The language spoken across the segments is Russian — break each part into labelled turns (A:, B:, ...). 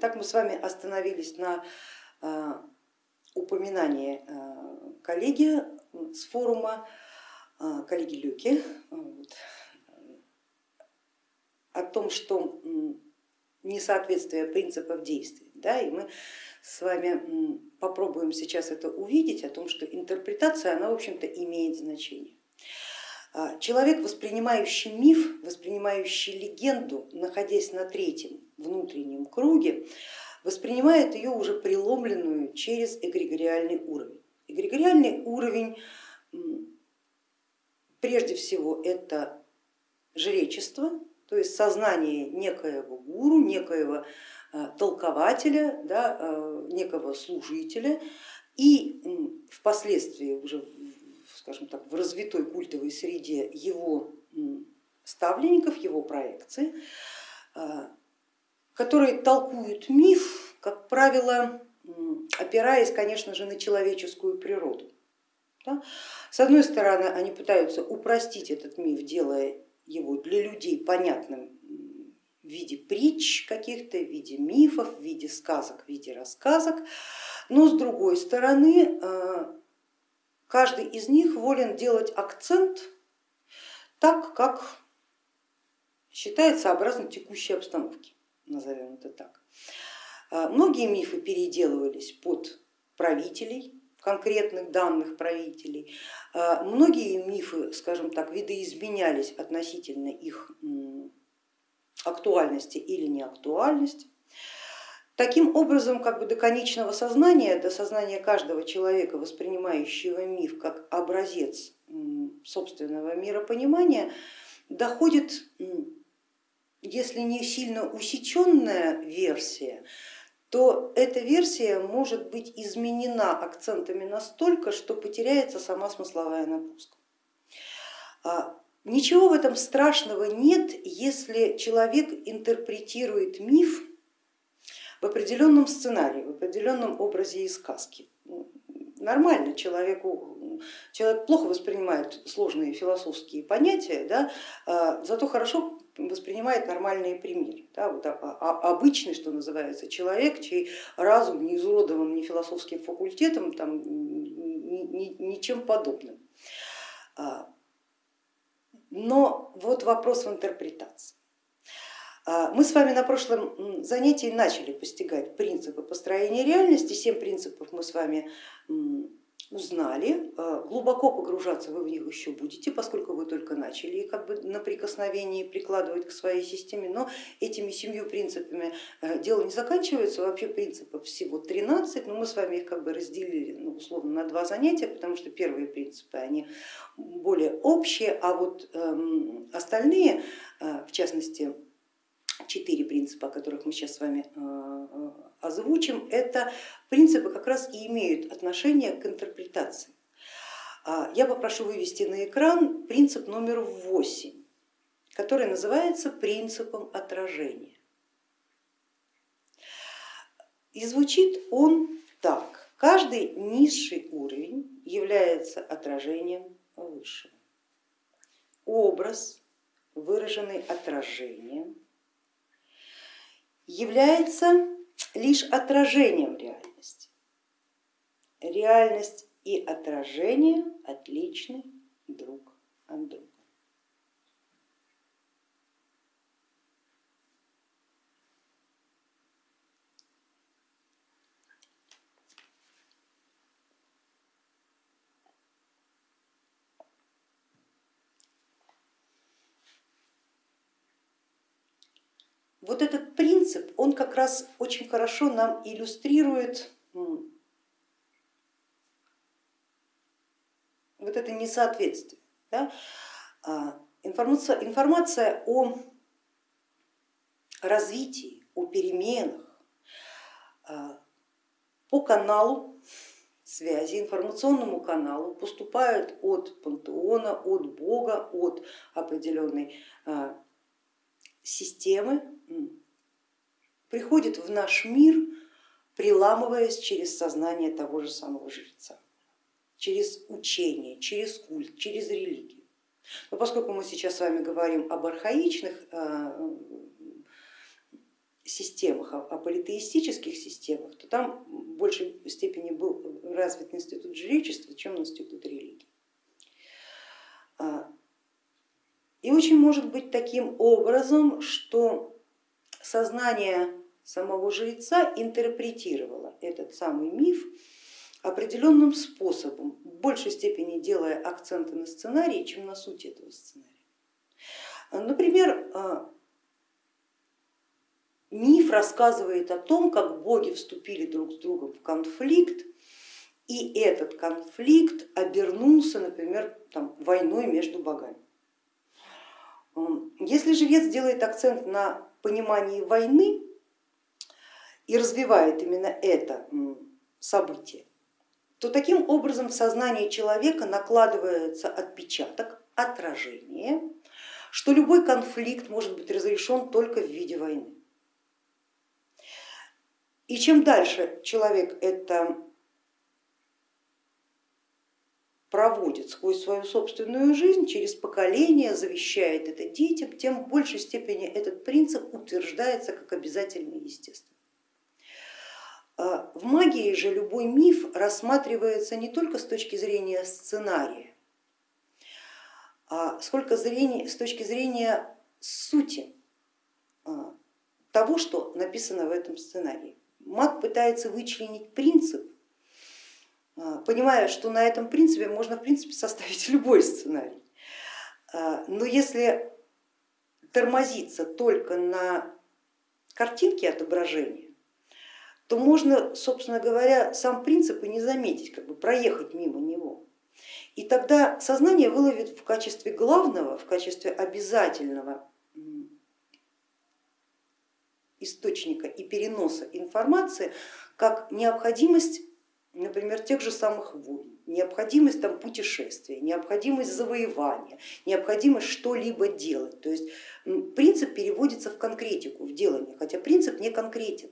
A: Итак, мы с вами остановились на упоминании коллеги с форума, коллеги Люки, вот, о том, что несоответствие принципов действий. Да, и мы с вами попробуем сейчас это увидеть, о том, что интерпретация, она в общем-то имеет значение. А, человек, воспринимающий миф, воспринимающий легенду, находясь на третьем внутреннем круге, воспринимает ее уже преломленную через эгрегориальный уровень. Эгрегориальный уровень прежде всего это жречество, то есть сознание некоего гуру, некоего э, толкователя, да, э, некого служителя и впоследствии уже скажем так, в развитой культовой среде его ставленников, его проекции, э, которые толкуют миф, как правило, опираясь, конечно же, на человеческую природу. С одной стороны, они пытаются упростить этот миф, делая его для людей понятным в виде притч каких-то, в виде мифов, в виде сказок, в виде рассказок, но с другой стороны э, каждый из них волен делать акцент так, как считает сообразно текущей обстановке, назовем это так. Э, многие мифы переделывались под правителей, конкретных данных правителей. А, многие мифы, скажем так, видоизменялись относительно их актуальности или неактуальности. Таким образом, как бы до конечного сознания, до сознания каждого человека, воспринимающего миф как образец собственного миропонимания, доходит, если не сильно усеченная версия, то эта версия может быть изменена акцентами настолько, что потеряется сама смысловая нагрузка. А, ничего в этом страшного нет, если человек интерпретирует миф в определенном сценарии, в определенном образе и сказки. Нормально человеку, человек плохо воспринимает сложные философские понятия, да, а, зато хорошо воспринимает нормальные примеры. Да, вот, обычный, что называется, человек, чей разум не изуродован ни философским факультетом, там, ни, ни, ничем подобным. А, но вот вопрос в интерпретации. А, мы с вами на прошлом занятии начали постигать принципы построения реальности, семь принципов мы с вами узнали, э, глубоко погружаться вы в них еще будете, поскольку вы только начали как бы на прикосновении прикладывать к своей системе, но этими семью принципами э, дело не заканчивается, вообще принципов всего 13, но мы с вами их как бы разделили ну, условно на два занятия, потому что первые принципы они более общие, а вот эм, остальные, в частности четыре принципа, о которых мы сейчас с вами э, э, озвучим, это принципы как раз и имеют отношение к интерпретации. А, я попрошу вывести на экран принцип номер восемь, который называется принципом отражения. И звучит он так. Каждый низший уровень является отражением высшего. Образ, выраженный отражением, является лишь отражением реальности. Реальность и отражение отличны друг от друга. Вот этот принцип, он как раз очень хорошо нам иллюстрирует вот это несоответствие. Да? А, информация, информация о развитии, о переменах а, по каналу связи, информационному каналу поступают от пантеона, от Бога, от определенной а, системы приходит в наш мир, приламываясь через сознание того же самого жреца, через учение, через культ, через религию. Но поскольку мы сейчас с вами говорим об архаичных э, системах, о политеистических системах, то там в большей степени был развит институт жречества, чем институт религии. А, и очень может быть таким образом, что сознание самого жреца интерпретировало этот самый миф определенным способом, в большей степени делая акценты на сценарии, чем на суть этого сценария. Например, а, миф рассказывает о том, как боги вступили друг с другом в конфликт, и этот конфликт обернулся, например, там, войной между богами. Если жрец делает акцент на понимании войны и развивает именно это событие, то таким образом в сознании человека накладывается отпечаток, отражение, что любой конфликт может быть разрешен только в виде войны. И чем дальше человек это проводит сквозь свою собственную жизнь, через поколение завещает это детям, тем в большей степени этот принцип утверждается как обязательно естественно. А в магии же любой миф рассматривается не только с точки зрения сценария, а сколько зрения, с точки зрения сути а, того, что написано в этом сценарии. Маг пытается вычленить принцип, а, понимая, что на этом принципе можно в принципе составить любой сценарий. Но если тормозиться только на картинке отображения, то можно, собственно говоря, сам принцип и не заметить, как бы проехать мимо него. И тогда сознание выловит в качестве главного, в качестве обязательного источника и переноса информации, как необходимость, например, тех же самых войн, необходимость там, путешествия, необходимость завоевания, необходимость что-либо делать. То есть принцип переводится в конкретику, в делание, хотя принцип не конкретен.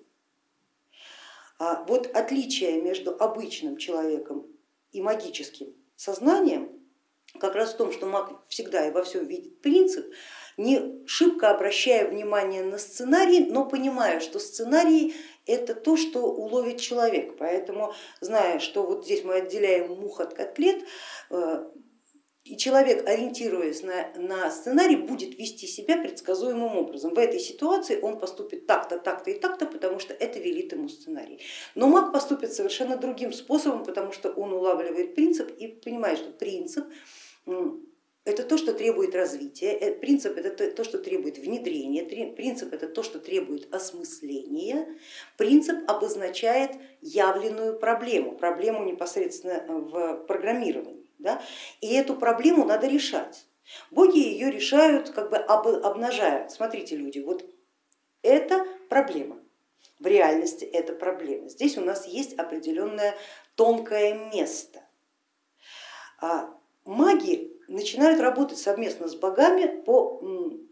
A: А вот отличие между обычным человеком и магическим сознанием как раз в том, что маг всегда и во всем видит принцип, не шибко обращая внимание на сценарий, но понимая, что сценарий это то, что уловит человек. Поэтому, зная, что вот здесь мы отделяем мух от котлет, э, и человек, ориентируясь на, на сценарий, будет вести себя предсказуемым образом. В этой ситуации он поступит так-то, так-то и так-то, потому что это велит ему сценарий. Но маг поступит совершенно другим способом, потому что он улавливает принцип и понимает, что принцип это то, что требует развития, э, принцип это то, что требует внедрения, принцип это то, что требует осмысления, принцип обозначает явленную проблему, проблему непосредственно в программировании. Да? И эту проблему надо решать. Боги ее решают, как бы обнажая. Смотрите, люди, вот это проблема. В реальности это проблема. Здесь у нас есть определенное тонкое место. А маги начинают работать совместно с богами по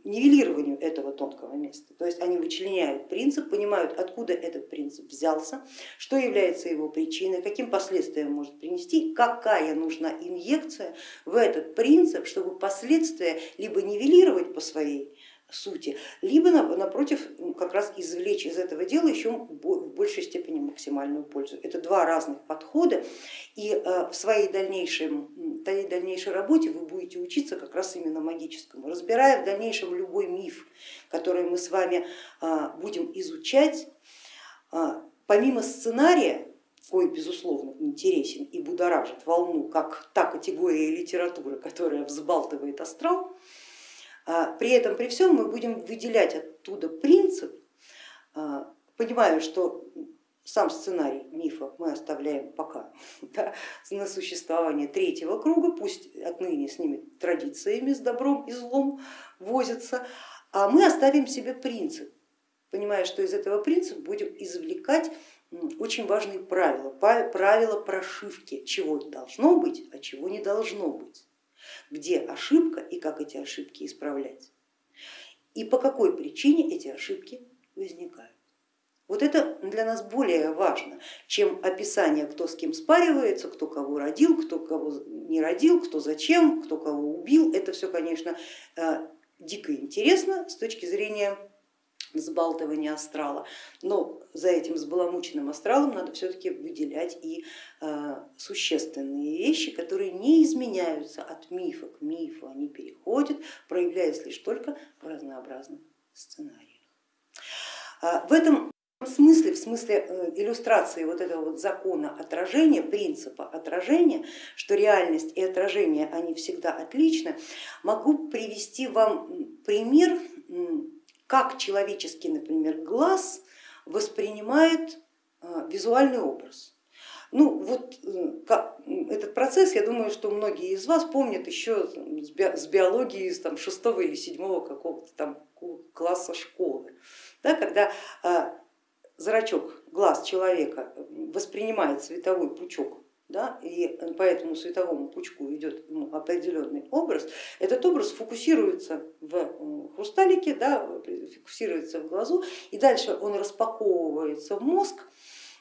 A: нивелированию этого тонкого места. То есть они вычленяют принцип, понимают, откуда этот принцип взялся, что является его причиной, каким последствиям может принести, какая нужна инъекция в этот принцип, чтобы последствия либо нивелировать по своей сути, либо напротив как раз извлечь из этого дела еще в большей степени максимальную пользу. Это два разных подхода и э, в своей дальнейшей, дальнейшей работе вы будете учиться как раз именно магическому, разбирая в дальнейшем любой миф, который мы с вами э, будем изучать, э, помимо сценария, кой безусловно интересен и будоражит волну, как та категория литературы, которая взбалтывает астрал, а, при этом, при всем мы будем выделять оттуда принцип, а, понимая, что сам сценарий мифа мы оставляем пока да, на существование третьего круга, пусть отныне с ними традициями, с добром и злом возятся, а мы оставим себе принцип, понимая, что из этого принципа будем извлекать очень важные правила, правила прошивки, чего должно быть, а чего не должно быть где ошибка и как эти ошибки исправлять, и по какой причине эти ошибки возникают. Вот это для нас более важно, чем описание, кто с кем спаривается, кто кого родил, кто кого не родил, кто зачем, кто кого убил. Это все, конечно, э, дико интересно с точки зрения взбалтывания астрала, но за этим взбаламученным астралом надо все-таки выделять и э, существенные вещи, которые не изменяются от мифа к мифу, они переходят, проявляясь лишь только в разнообразных сценариях. А, в этом смысле, в смысле э, иллюстрации вот этого вот закона отражения, принципа отражения, что реальность и отражение они всегда отличны, могу привести вам пример как человеческий, например, глаз воспринимает а, визуальный образ. Ну вот как, этот процесс, я думаю, что многие из вас помнят еще с биологии из там, шестого или седьмого какого-то там класса школы, да, когда а, зрачок, глаз человека воспринимает световой пучок да, и по этому световому пучку идет ну, определенный образ, этот образ фокусируется в хрусталике, да, фокусируется в глазу, и дальше он распаковывается в мозг,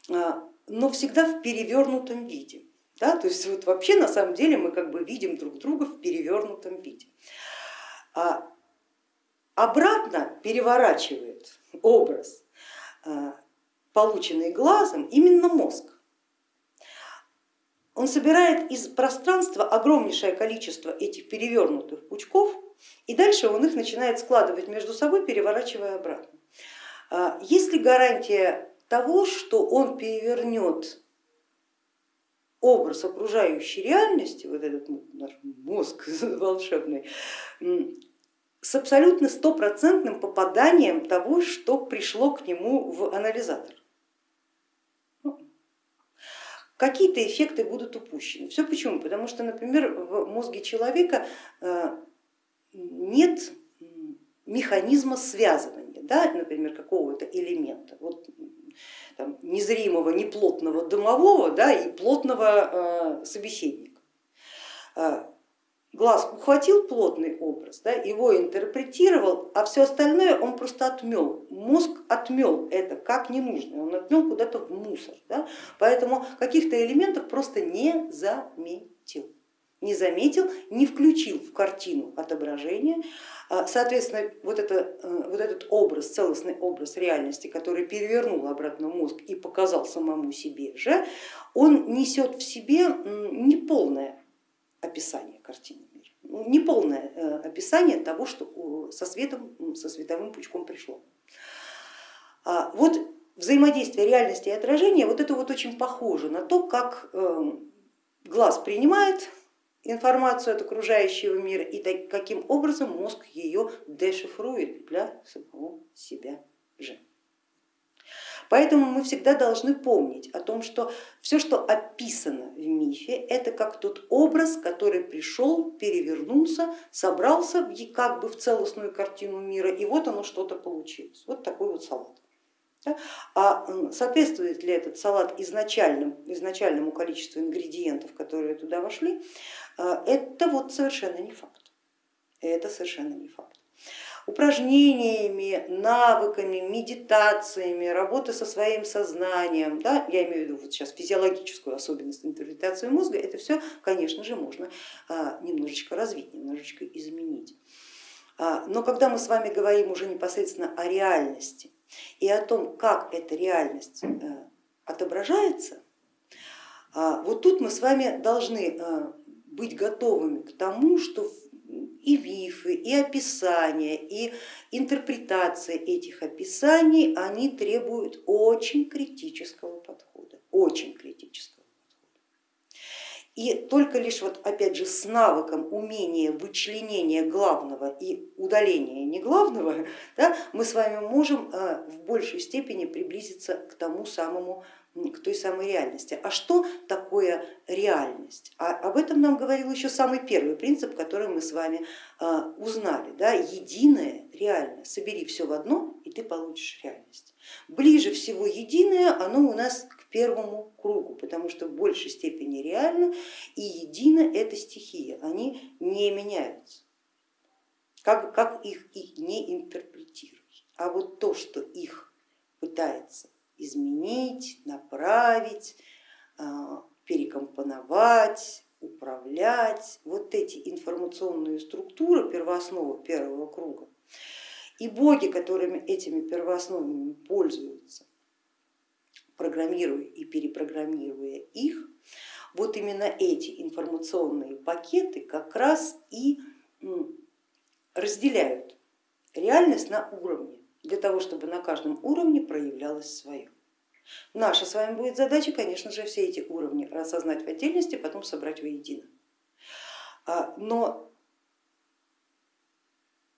A: а, но всегда в перевернутом виде. Да, то есть вот вообще на самом деле мы как бы видим друг друга в перевернутом виде. А обратно переворачивает образ, а, полученный глазом, именно мозг он собирает из пространства огромнейшее количество этих перевернутых пучков и дальше он их начинает складывать между собой, переворачивая обратно. А, есть ли гарантия того, что он перевернет образ окружающей реальности, вот этот наш мозг волшебный, с абсолютно стопроцентным попаданием того, что пришло к нему в анализатор какие-то эффекты будут упущены. Все почему? Потому что, например, в мозге человека э, нет механизма связывания, да, например, какого-то элемента. Вот, там, незримого, неплотного домового да, и плотного э, собеседника. Глаз ухватил плотный образ, да, его интерпретировал, а все остальное он просто отмел. Мозг отмел это как ненужное, он отмел куда-то в мусор. Да, поэтому каких-то элементов просто не заметил. Не заметил, не включил в картину отображения. А, соответственно, вот, это, э, вот этот образ, целостный образ реальности, который перевернул обратно мозг и показал самому себе же, он несет в себе неполное описание картины мира, ну, неполное э, описание того, что со, светом, со световым пучком пришло. А вот взаимодействие реальности и отражения, вот это вот очень похоже на то, как эм, глаз принимает информацию от окружающего мира и каким образом мозг ее дешифрует для самого себя же. Поэтому мы всегда должны помнить о том, что все, что описано в мифе, это как тот образ, который пришел, перевернулся, собрался как бы в целостную картину мира, и вот оно что-то получилось. Вот такой вот салат. А соответствует ли этот салат изначальным, изначальному количеству ингредиентов, которые туда вошли, а, это вот совершенно не факт. Это совершенно не факт упражнениями, навыками, медитациями, работы со своим сознанием, да, я имею в виду вот сейчас физиологическую особенность интерпретации мозга, это все, конечно же, можно а, немножечко развить, немножечко изменить. А, но когда мы с вами говорим уже непосредственно о реальности и о том, как эта реальность э, отображается, а, вот тут мы с вами должны быть готовыми к тому, что и мифы, и описания, и интерпретация этих описаний, они требуют очень критического подхода, очень критического подхода. И только лишь вот опять же с навыком умения вычленения главного и удаления неглавного да, мы с вами можем э, в большей степени приблизиться к тому самому к той самой реальности. А что такое реальность? А об этом нам говорил еще самый первый принцип, который мы с вами а, узнали. Да? Единое, реальное. Собери все в одно и ты получишь реальность. Ближе всего единое оно у нас к первому кругу, потому что в большей степени реально и едино это стихия, они не меняются. Как, как их и не интерпретировать. А вот то, что их пытается изменить, направить, а, перекомпоновать, управлять. Вот эти информационные структуры, первооснова первого круга, И боги, которыми этими первоосновами пользуются, программируя и перепрограммируя их, вот именно эти информационные пакеты как раз и разделяют реальность на уровне, для того, чтобы на каждом уровне проявлялось свое. Наша с вами будет задача, конечно же, все эти уровни рассознать в отдельности, потом собрать воедино. А, но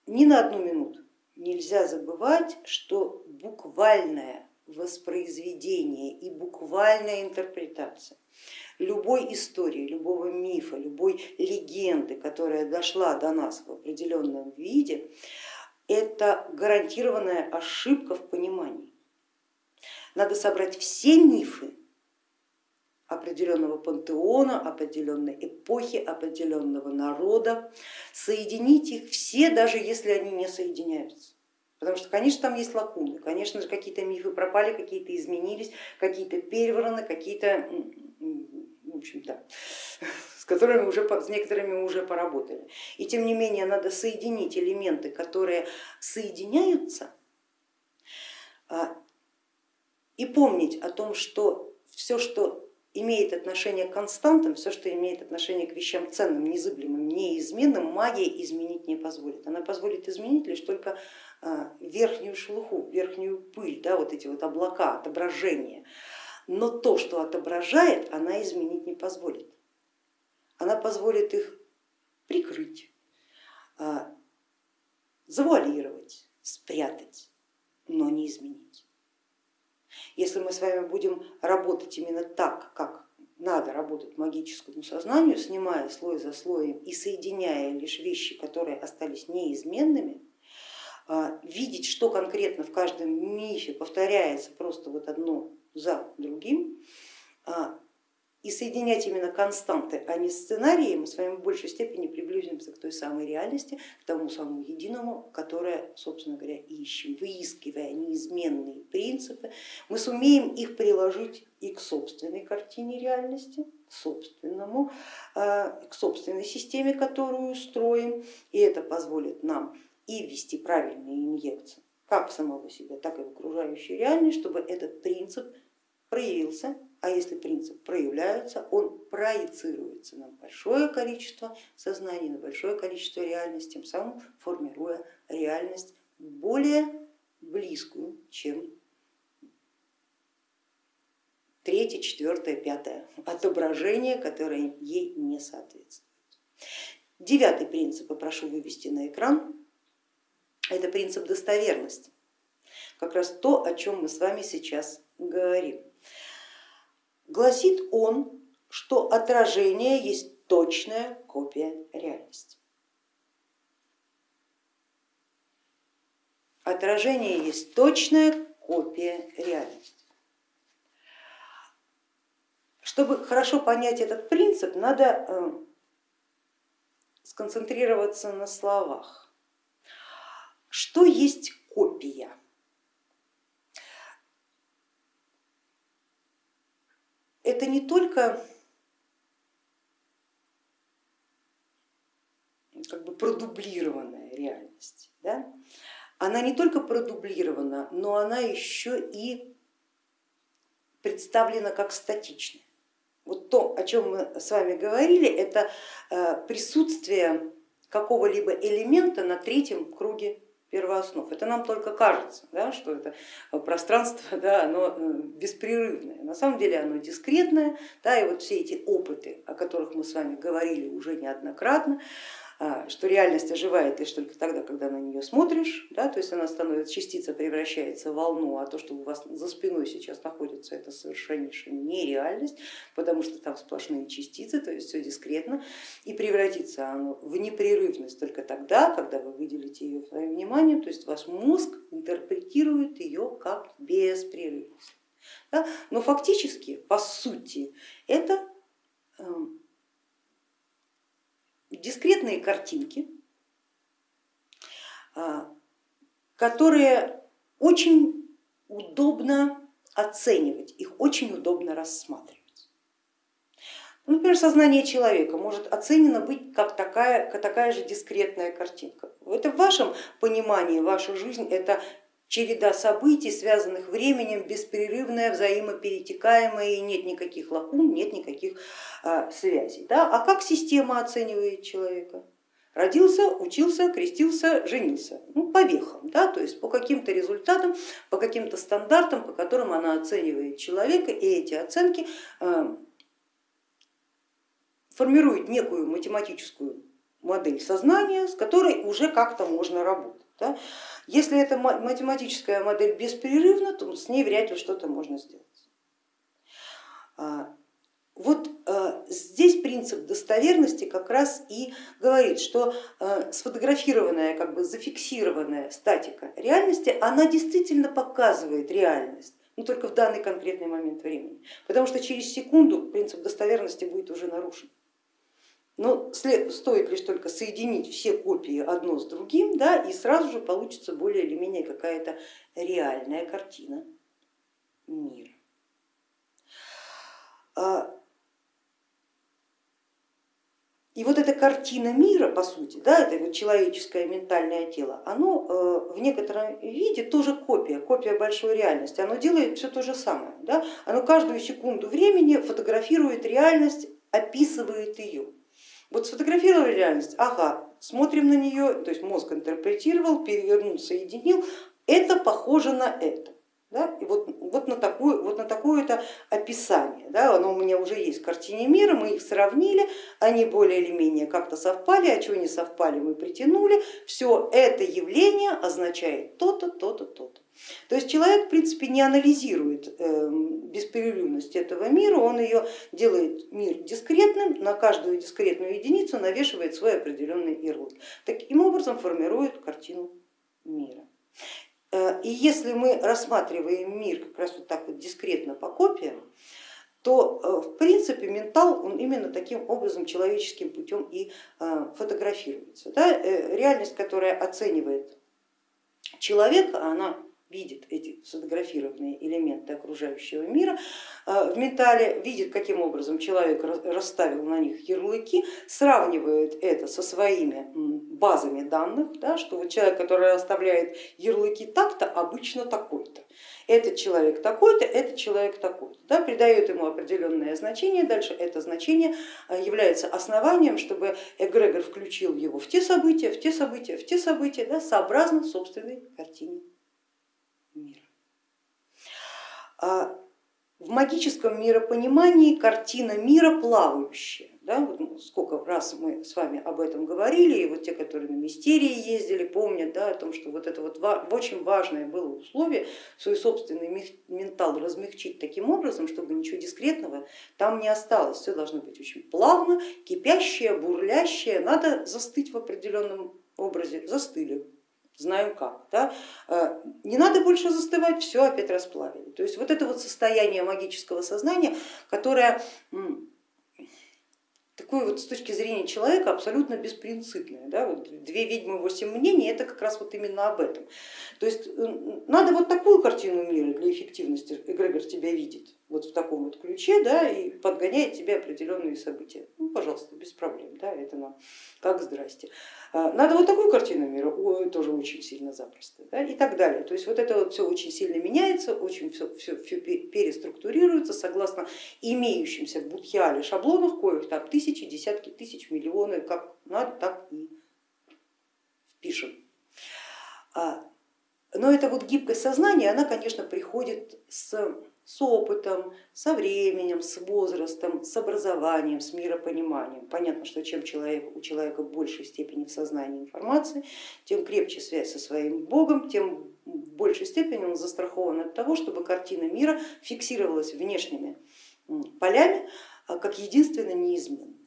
A: ни на одну минуту нельзя забывать, что буквальное воспроизведение и буквальная интерпретация любой истории, любого мифа, любой легенды, которая дошла до нас в определенном виде, это гарантированная ошибка в понимании. Надо собрать все мифы определенного пантеона, определенной эпохи, определенного народа, соединить их все, даже если они не соединяются. Потому что, конечно, там есть лакуны, конечно же, какие-то мифы пропали, какие-то изменились, какие-то перевраны, какие-то, общем-то, с которыми уже, с некоторыми уже поработали. И тем не менее надо соединить элементы, которые соединяются, а, и помнить о том, что все, что имеет отношение к константам, все, что имеет отношение к вещам ценным, незыблемым, неизменным, магия изменить не позволит. Она позволит изменить лишь только а, верхнюю шелуху, верхнюю пыль, да, вот эти вот облака, отображения. Но то, что отображает, она изменить не позволит. Она позволит их прикрыть, а, завуалировать, спрятать, но не изменить. Если мы с вами будем работать именно так, как надо работать магическому сознанию, снимая слой за слоем и соединяя лишь вещи, которые остались неизменными, а, видеть, что конкретно в каждом мифе повторяется просто вот одно за другим, а, и соединять именно константы, а не сценарии, мы с вами в большей степени приблизимся к той самой реальности, к тому самому единому, которое, собственно говоря, ищем. Выискивая неизменные принципы, мы сумеем их приложить и к собственной картине реальности, к собственному, а, к собственной системе, которую строим, и это позволит нам и ввести правильные инъекции как в самого себя, так и в окружающую реальность, чтобы этот принцип проявился, а если принцип проявляется, он проецируется на большое количество сознаний, на большое количество реальности, тем самым формируя реальность более близкую, чем третье, четвертое, пятое отображение, которое ей не соответствует. Девятый принцип, прошу вывести на экран это принцип достоверности, как раз то, о чем мы с вами сейчас говорим. Гласит он, что отражение есть точная копия реальности. Отражение есть точная копия реальности. Чтобы хорошо понять этот принцип, надо э, сконцентрироваться на словах. Что есть копия? Это не только как бы продублированная реальность, да? она не только продублирована, но она еще и представлена как статичная. Вот то, о чем мы с вами говорили, это э, присутствие какого-либо элемента на третьем круге первооснов. Это нам только кажется, да, что это пространство да, оно э, беспрерывное. На самом деле оно дискретное, да, и вот все эти опыты, о которых мы с вами говорили уже неоднократно, что реальность оживает лишь только тогда, когда на нее смотришь, да, то есть она становится, частица превращается в волну, а то, что у вас за спиной сейчас находится, это совершеннейшая нереальность, потому что там сплошные частицы, то есть все дискретно, и превратится оно в непрерывность только тогда, когда вы выделите ее своим вниманием, то есть ваш мозг интерпретирует ее как беспрерывность. Да? Но фактически, по сути, это эм, дискретные картинки, а, которые очень удобно оценивать, их очень удобно рассматривать. Например, сознание человека может оценено быть как такая, как такая же дискретная картинка. Это в вашем понимании ваша жизнь это череда событий, связанных временем, беспрерывная, взаимоперетекаемая, и нет никаких лакун, нет никаких а, связей. Да? А как система оценивает человека? Родился, учился, крестился, женился. Ну, по вехам, да? то есть по каким-то результатам, по каким-то стандартам, по которым она оценивает человека, и эти оценки а, формируют некую математическую модель сознания, с которой уже как-то можно работать. Да? Если эта математическая модель беспрерывна, то с ней вряд ли что-то можно сделать. А, вот а, здесь принцип достоверности как раз и говорит, что а, сфотографированная, как бы зафиксированная статика реальности, она действительно показывает реальность, но только в данный конкретный момент времени, потому что через секунду принцип достоверности будет уже нарушен. Но стоит лишь только соединить все копии одно с другим, да, и сразу же получится более или менее какая-то реальная картина мира. И вот эта картина мира, по сути, да, это вот человеческое ментальное тело, оно э, в некотором виде тоже копия, копия большой реальности. Оно делает все то же самое. Да? Оно каждую секунду времени фотографирует реальность, описывает ее. Вот сфотографировали реальность, ага, смотрим на нее, то есть мозг интерпретировал, перевернул, соединил, это похоже на это. Да? И вот, вот на такое вот на такое это описание, да? оно у меня уже есть в картине мира, мы их сравнили, они более или менее как-то совпали, а чего не совпали, мы притянули, все это явление означает то-то, то-то, то-то. То есть человек в принципе не анализирует эм, беспрерывность этого мира, он ее делает мир дискретным, на каждую дискретную единицу навешивает свой определенный ярлык. Таким образом формирует картину мира. Э, и если мы рассматриваем мир как раз вот так вот дискретно по копиям, то э, в принципе ментал он именно таким образом человеческим путем и э, фотографируется. Да? Реальность, которая оценивает человека, она видит эти сфотографированные элементы окружающего мира в ментале, видит, каким образом человек расставил на них ярлыки, сравнивает это со своими базами данных, да, что вот человек, который расставляет ярлыки так-то, обычно такой-то. Этот человек такой-то, этот человек такой-то. Да, придает ему определенное значение, дальше это значение является основанием, чтобы эгрегор включил его в те события, в те события, в те события, да, сообразно собственной картине мира. В магическом миропонимании картина мира плавающая. Да, вот сколько раз мы с вами об этом говорили, и вот те, которые на мистерии ездили, помнят да, о том, что вот это вот очень важное было условие, свой собственный ментал размягчить таким образом, чтобы ничего дискретного там не осталось. Все должно быть очень плавно, кипящее, бурлящее, надо застыть в определенном образе, застыли, знаем как. Да? Э, не надо больше застывать, все опять расплавили. То есть вот это вот состояние магического сознания, которое такое вот с точки зрения человека абсолютно беспринципное. Да? Вот две ведьмы, восемь мнений, это как раз вот именно об этом. То есть надо вот такую картину мира для эффективности, эгрегор тебя видит вот в таком вот ключе да, и подгоняет тебе определенные события. Ну, пожалуйста, без проблем, да, это нам как здрасте. А, надо вот такую картину мира, ой, тоже очень сильно запросто да, и так далее. То есть вот это вот все очень сильно меняется, очень все, все, все переструктурируется согласно имеющимся в Будхиале шаблонах, коих там тысячи, десятки тысяч, миллионы, как надо, так и впишем. А, но эта вот гибкость сознания, она, конечно, приходит с с опытом, со временем, с возрастом, с образованием, с миропониманием. Понятно, что чем человек, у человека в большей степени в сознании информации, тем крепче связь со своим Богом, тем в большей степени он застрахован от того, чтобы картина мира фиксировалась внешними полями а, как единственно неизменная.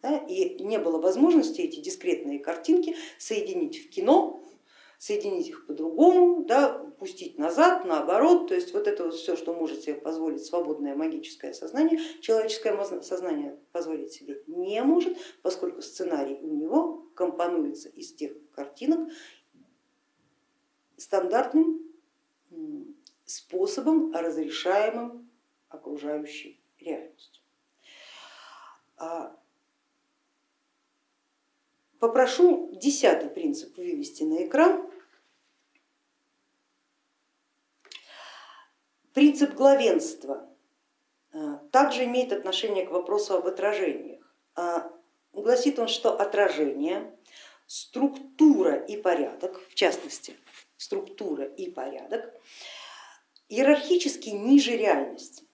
A: Да, и не было возможности эти дискретные картинки соединить в кино, соединить их по-другому, да, пустить назад, наоборот, то есть вот это вот все, что может себе позволить свободное магическое сознание, человеческое сознание позволить себе не может, поскольку сценарий у него компонуется из тех картинок стандартным способом, разрешаемым окружающей реальностью. Попрошу десятый принцип вывести на экран. Принцип главенства а, также имеет отношение к вопросу об отражениях. А, гласит он, что отражение, структура и порядок, в частности структура и порядок, иерархически ниже реальности.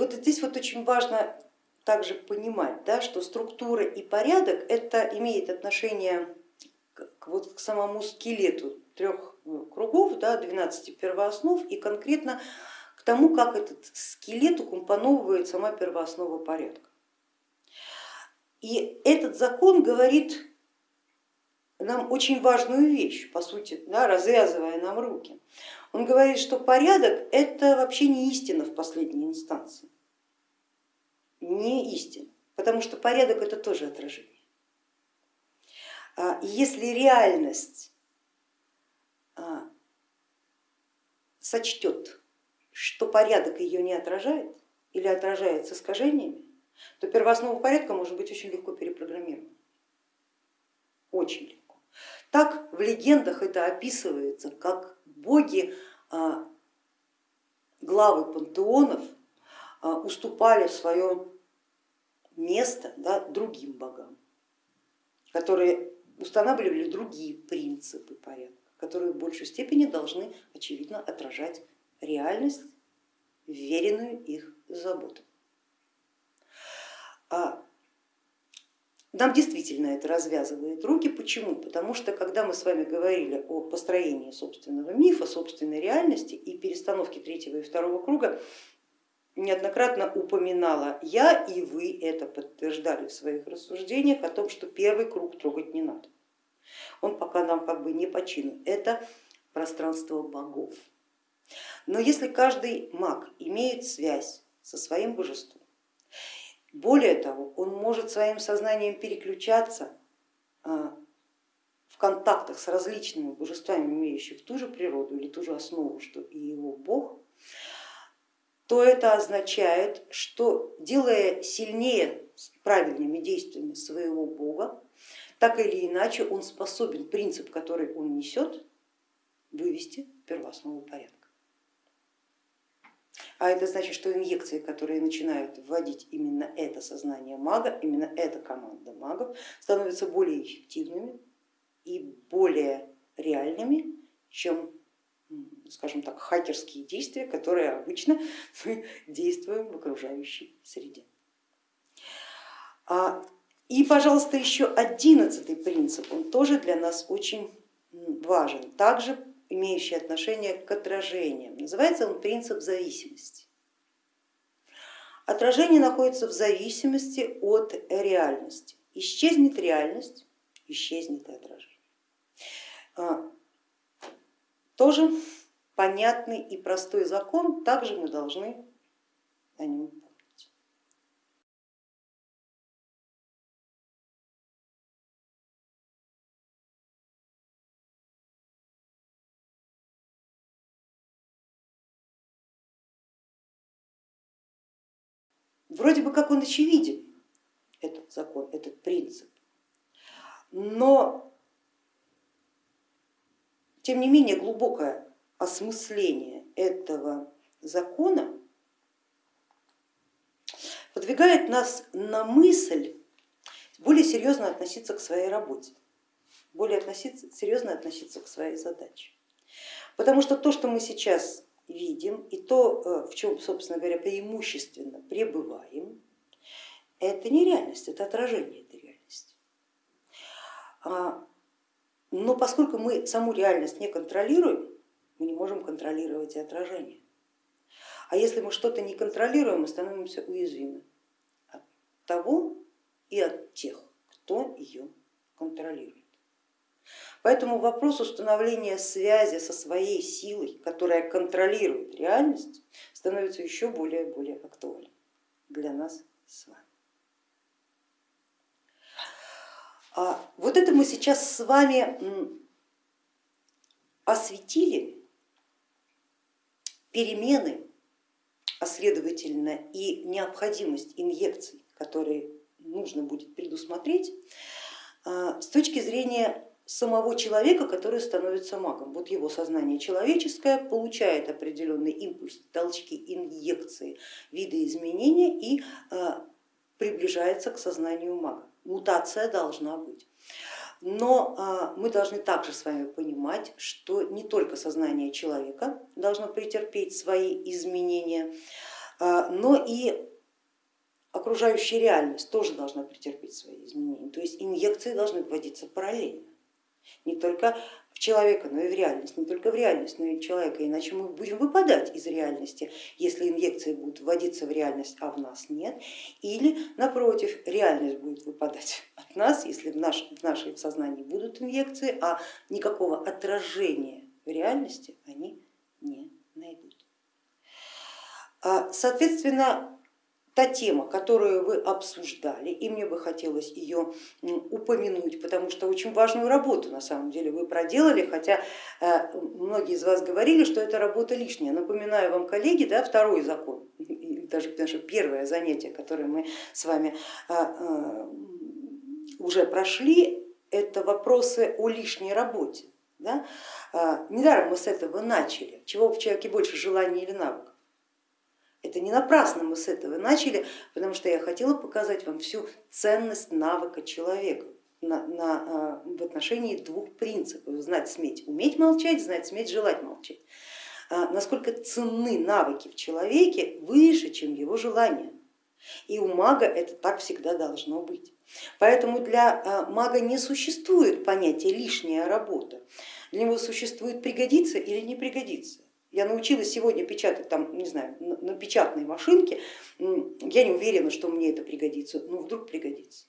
A: Вот здесь вот очень важно также понимать, да, что структура и порядок это имеет отношение к, вот, к самому скелету трех ну, кругов, да, 12 первооснов и конкретно к тому, как этот скелет укомпоновывает сама первооснова порядка. И этот закон говорит нам очень важную вещь, по сути, да, развязывая нам руки. Он говорит, что порядок это вообще не истина в последней инстанции, не истина, потому что порядок это тоже отражение. А если реальность а, сочтет, что порядок ее не отражает или отражает с искажениями, то первооснова порядка может быть очень легко перепрограммирована. Очень легко. Так в легендах это описывается, как боги, а, главы пантеонов а, уступали свое место да, другим богам, которые устанавливали другие принципы порядка, которые в большей степени должны, очевидно, отражать реальность, веренную их заботу. А нам действительно это развязывает руки. Почему? Потому что когда мы с вами говорили о построении собственного мифа, собственной реальности и перестановке третьего и второго круга, неоднократно упоминала я и вы это подтверждали в своих рассуждениях о том, что первый круг трогать не надо. Он пока нам как бы не по чину. Это пространство богов. Но если каждый маг имеет связь со своим божеством, более того, он может своим сознанием переключаться а, в контактах с различными божествами, имеющими ту же природу или ту же основу, что и его бог, то это означает, что делая сильнее правильными действиями своего бога, так или иначе он способен принцип, который он несет, вывести в первооснову порядка. А это значит, что инъекции, которые начинают вводить именно это сознание мага, именно эта команда магов, становятся более эффективными и более реальными, чем, скажем так, хакерские действия, которые обычно мы действуем в окружающей среде. А, и, пожалуйста, еще одиннадцатый принцип, он тоже для нас очень важен. Также имеющий отношение к отражениям. Называется он принцип зависимости. Отражение находится в зависимости от реальности. Исчезнет реальность, исчезнет и отражение. А, тоже понятный и простой закон, также мы должны о нем Вроде бы как он очевиден, этот закон, этот принцип, но тем не менее глубокое осмысление этого закона подвигает нас на мысль более серьезно относиться к своей работе, более относиться, серьезно относиться к своей задаче. Потому что то, что мы сейчас видим и то, э, в чем, собственно говоря, преимущественно пребываем, это не реальность, это отражение этой реальности. А, но поскольку мы саму реальность не контролируем, мы не можем контролировать и отражение. А если мы что-то не контролируем, мы становимся уязвимы от того и от тех, кто ее контролирует. Поэтому вопрос установления связи со своей силой, которая контролирует реальность, становится еще более и более актуальным для нас с вами. А вот это мы сейчас с вами осветили перемены, а следовательно и необходимость инъекций, которые нужно будет предусмотреть а, с точки зрения самого человека, который становится магом. Вот его сознание человеческое получает определенный импульс, толчки, инъекции, виды изменения и а, приближается к сознанию мага. Мутация должна быть. Но а, мы должны также с вами понимать, что не только сознание человека должно претерпеть свои изменения, а, но и окружающая реальность тоже должна претерпеть свои изменения. То есть инъекции должны вводиться параллельно, не только в человека, но и в реальность, не только в реальность, но и в человека, иначе мы будем выпадать из реальности, если инъекции будут вводиться в реальность, а в нас нет, или напротив, реальность будет выпадать от нас, если в, наш, в нашей сознании будут инъекции, а никакого отражения в реальности они не найдут. А, соответственно, та тема, которую вы обсуждали, и мне бы хотелось ее упомянуть, потому что очень важную работу на самом деле вы проделали, хотя э, многие из вас говорили, что эта работа лишняя. Напоминаю вам, коллеги, да, второй закон, даже наше первое занятие, которое мы с вами э, э, уже прошли, это вопросы о лишней работе. Да? Недаром мы с этого начали, чего в человеке больше желания или навыка. Это не напрасно мы с этого начали, потому что я хотела показать вам всю ценность навыка человека на, на, а, в отношении двух принципов. Знать, сметь, уметь молчать, знать, сметь, желать молчать. А, насколько ценны навыки в человеке выше, чем его желания. И у мага это так всегда должно быть. Поэтому для а, мага не существует понятия лишняя работа. Для него существует пригодится или не пригодится. Я научилась сегодня печатать там, не знаю, на печатной машинке, я не уверена, что мне это пригодится, но вдруг пригодится.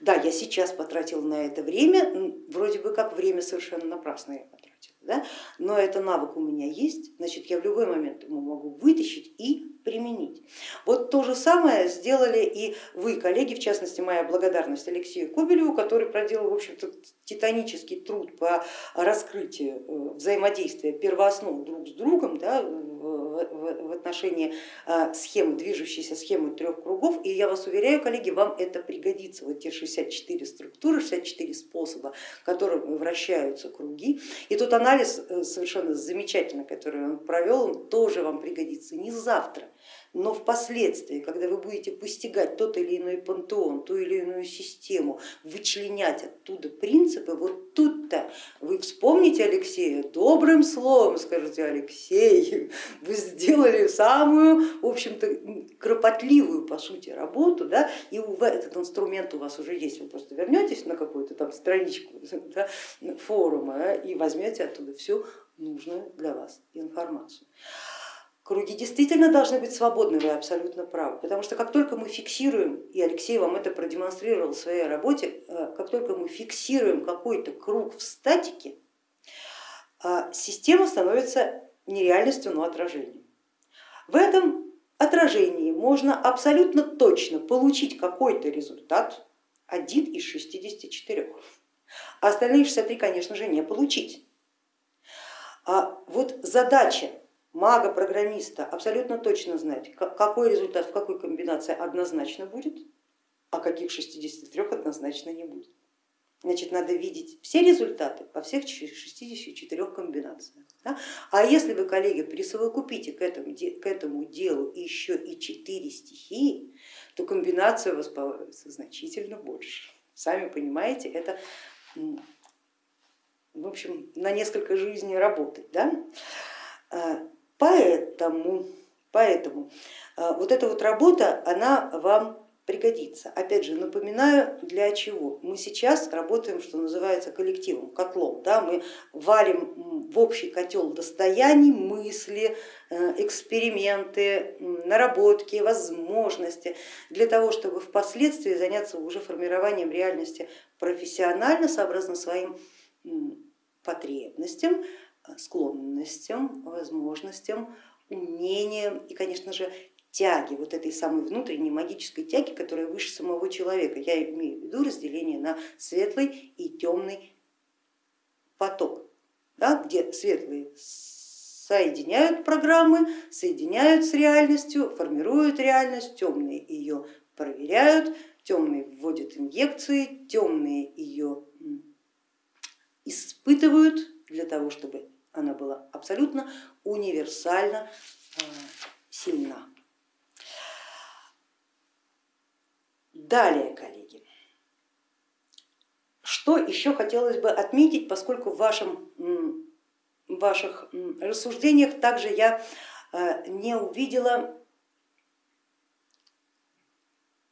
A: Да, я сейчас потратила на это время, вроде бы как время совершенно напрасно я потратила, да? но это навык у меня есть, значит я в любой момент его могу вытащить и применить. Вот то же самое сделали и вы, коллеги, в частности моя благодарность Алексею Кобелеву, который проделал в общем-то титанический труд по раскрытию э, взаимодействия первооснов друг с другом да, в отношении э, схемы, движущейся схемы трех кругов. И я вас уверяю, коллеги, вам это пригодится. Вот те 64 структуры, 64 способа, которыми вращаются круги. И тот анализ э, совершенно замечательный, который он провел, он тоже вам пригодится не завтра, но впоследствии, когда вы будете постигать тот или иной пантеон, ту или иную систему, вычленять оттуда принципы, вот тут-то вы вспомните Алексея, добрым словом скажете, Алексей, вы сделали самую, в общем-то, кропотливую по сути работу, да, и этот инструмент у вас уже есть, вы просто вернетесь на какую-то там страничку да, форума и возьмете оттуда всю нужную для вас информацию. Круги действительно должны быть свободны, вы абсолютно правы, потому что как только мы фиксируем, и Алексей вам это продемонстрировал в своей работе, э, как только мы фиксируем какой-то круг в статике, э, система становится не реальностью, но отражением. В этом отражении можно абсолютно точно получить какой-то результат, один из 64, а остальные 63, конечно же, не получить. А вот задача мага, программиста абсолютно точно знать, какой результат в какой комбинации однозначно будет, а каких 63 однозначно не будет. Значит, надо видеть все результаты по всех 64 комбинациях. Да? А если вы, коллеги, присовокупите к этому, к этому делу еще и 4 стихии, то комбинация у вас получится значительно больше. Сами понимаете, это в общем, на несколько жизней работать. Да? А, Поэтому, поэтому э, вот эта вот работа, она вам пригодится. Опять же, напоминаю, для чего. Мы сейчас работаем, что называется, коллективом, котлом. Да? Мы валим в общий котел достояний, мысли, э, эксперименты, наработки, возможности для того, чтобы впоследствии заняться уже формированием реальности профессионально, сообразно своим потребностям, склонностям, возможностям, умениям и, конечно же, тяги, вот этой самой внутренней магической тяги, которая выше самого человека. Я имею в виду разделение на светлый и темный поток, да, где светлые соединяют программы, соединяют с реальностью, формируют реальность, темные ее проверяют, темные вводят инъекции, темные ее испытывают для того, чтобы она была абсолютно универсально а, сильна. Далее, коллеги, что еще хотелось бы отметить, поскольку в, вашем, в ваших рассуждениях также я э, не увидела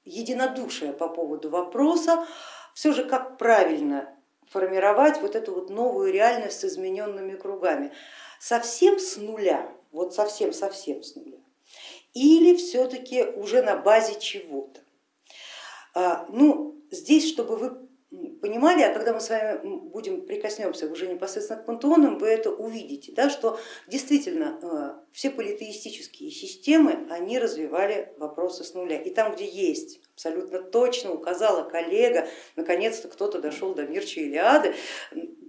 A: единодушие по поводу вопроса, все же как правильно формировать вот эту вот новую реальность с измененными кругами. Совсем с нуля, вот совсем-совсем с нуля, или все-таки уже на базе чего-то. А, ну, здесь, чтобы вы понимали, а когда мы с вами будем прикоснемся уже непосредственно к пантеонам, вы это увидите, да, что действительно э, все политеистические системы, они развивали вопросы с нуля. И там, где есть, абсолютно точно указала коллега, наконец-то кто-то дошел до Мирча Илиады,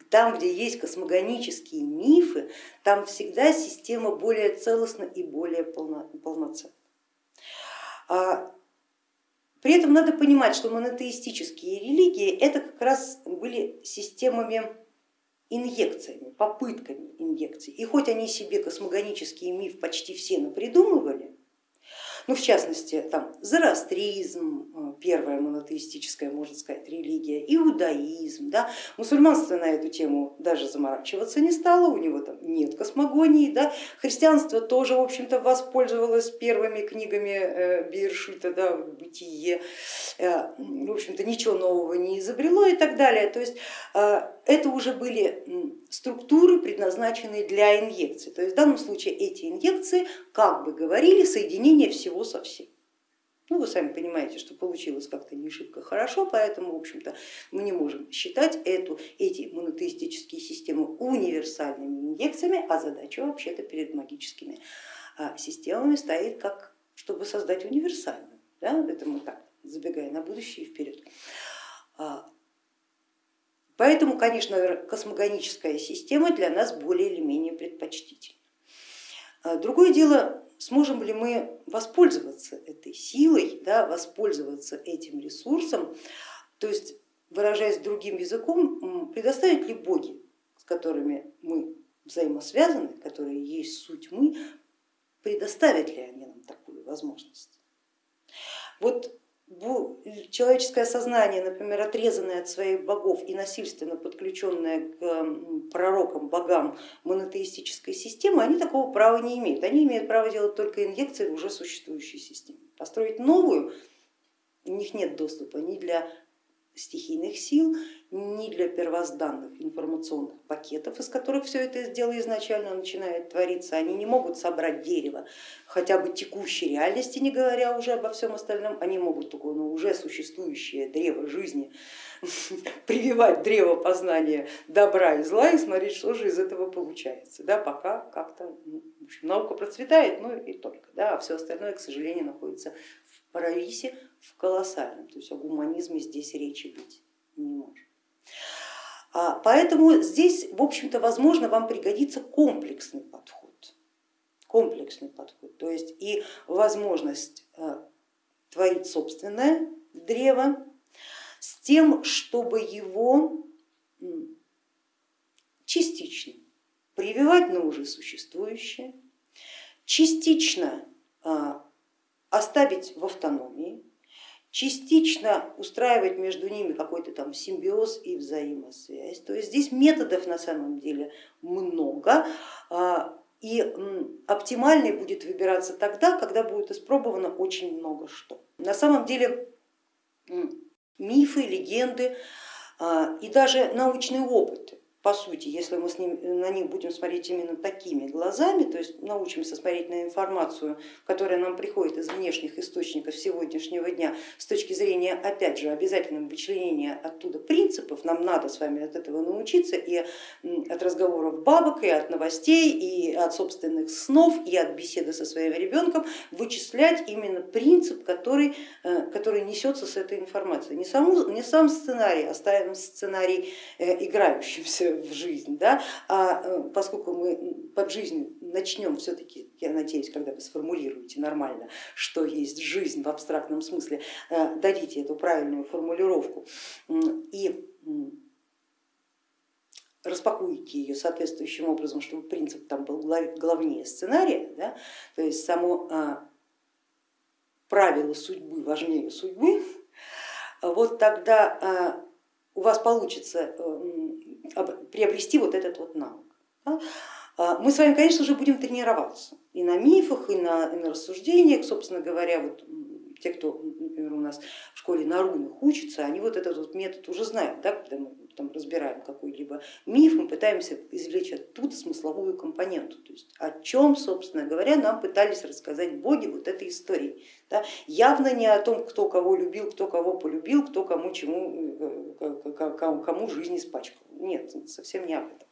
A: там, где есть космогонические мифы, там всегда система более целостна и более полноценна. При этом надо понимать, что монотеистические религии это как раз были системами инъекциями, попытками инъекций. И хоть они себе космогонический миф почти все напридумывали, ну, в частности, там зороастризм, э, первая монотеистическая, можно сказать, религия, иудаизм, да, мусульманство на эту тему даже заморачиваться не стало, у него там нет космогонии, да, христианство тоже, в общем-то, воспользовалось первыми книгами э, Биршита, да, бытие, э, в общем-то, ничего нового не изобрело и так далее. То есть это уже были структуры, предназначенные для инъекций. То есть в данном случае эти инъекции, как бы говорили, соединение всего со всем. Ну, вы сами понимаете, что получилось как-то не шибко хорошо, поэтому, в общем-то, мы не можем считать эту, эти монотеистические системы универсальными инъекциями, а задача вообще-то перед магическими а, системами стоит как, чтобы создать универсальную. Да? Это мы так, забегая на будущее и вперед. Поэтому, конечно, космогоническая система для нас более или менее предпочтительна. А, другое дело, сможем ли мы воспользоваться этой силой, да, воспользоваться этим ресурсом, то есть, выражаясь другим языком, предоставить ли боги, с которыми мы взаимосвязаны, которые есть суть мы, предоставят ли они нам такую возможность. Вот человеческое сознание, например, отрезанное от своих богов и насильственно подключенное к пророкам, богам монотеистической системы, они такого права не имеют. Они имеют право делать только инъекции в уже существующей системе. Построить новую у них нет доступа ни для стихийных сил, ни для первозданных информационных пакетов, из которых все это дело изначально начинает твориться. Они не могут собрать дерево хотя бы текущей реальности, не говоря уже обо всем остальном, они могут только ну, уже существующее древо жизни прививать древо познания добра и зла и смотреть, что же из этого получается. Да, пока как-то ну, наука процветает, ну и только, да, а все остальное, к сожалению, находится в паралисе, в колоссальном, то есть о гуманизме здесь речи быть не может. А, поэтому здесь, в общем-то, возможно, вам пригодится комплексный подход, комплексный подход, то есть и возможность э, творить собственное древо с тем, чтобы его частично прививать на уже существующее, частично а, оставить в автономии, частично устраивать между ними какой-то там симбиоз и взаимосвязь. То есть здесь методов на самом деле много, а, и оптимальный будет выбираться тогда, когда будет испробовано очень много что. На самом деле мифы, легенды а, и даже научные опыты по сути, если мы с ним, на них будем смотреть именно такими глазами, то есть научимся смотреть на информацию, которая нам приходит из внешних источников сегодняшнего дня, с точки зрения, опять же, обязательного вычленения оттуда принципов, нам надо с вами от этого научиться и от разговоров бабок, и от новостей, и от собственных снов, и от беседы со своим ребенком вычислять именно принцип, который, э, который несется с этой информацией. Не, саму, не сам сценарий, оставим сценарий э, в жизнь, да? а э, поскольку мы под жизнью начнем все-таки, я надеюсь, когда вы сформулируете нормально, что есть жизнь в абстрактном смысле, дадите эту правильную формулировку и распакуете ее соответствующим образом, чтобы принцип там был главнее сценария, да, то есть само а, правило судьбы важнее судьбы, вот тогда а, у вас получится приобрести вот этот вот навык. А, мы с вами, конечно же, будем тренироваться и на мифах, и на, и на рассуждениях, собственно говоря, вот те, кто, например, у нас в школе на рунах учится, они вот этот вот метод уже знают, да, когда мы там разбираем какой-либо миф, мы пытаемся извлечь оттуда смысловую компоненту, то есть о чем, собственно говоря, нам пытались рассказать боги вот этой истории. Да? Явно не о том, кто кого любил, кто кого полюбил, кто кому чему, э, кому жизнь испачкал. Нет, совсем не об этом.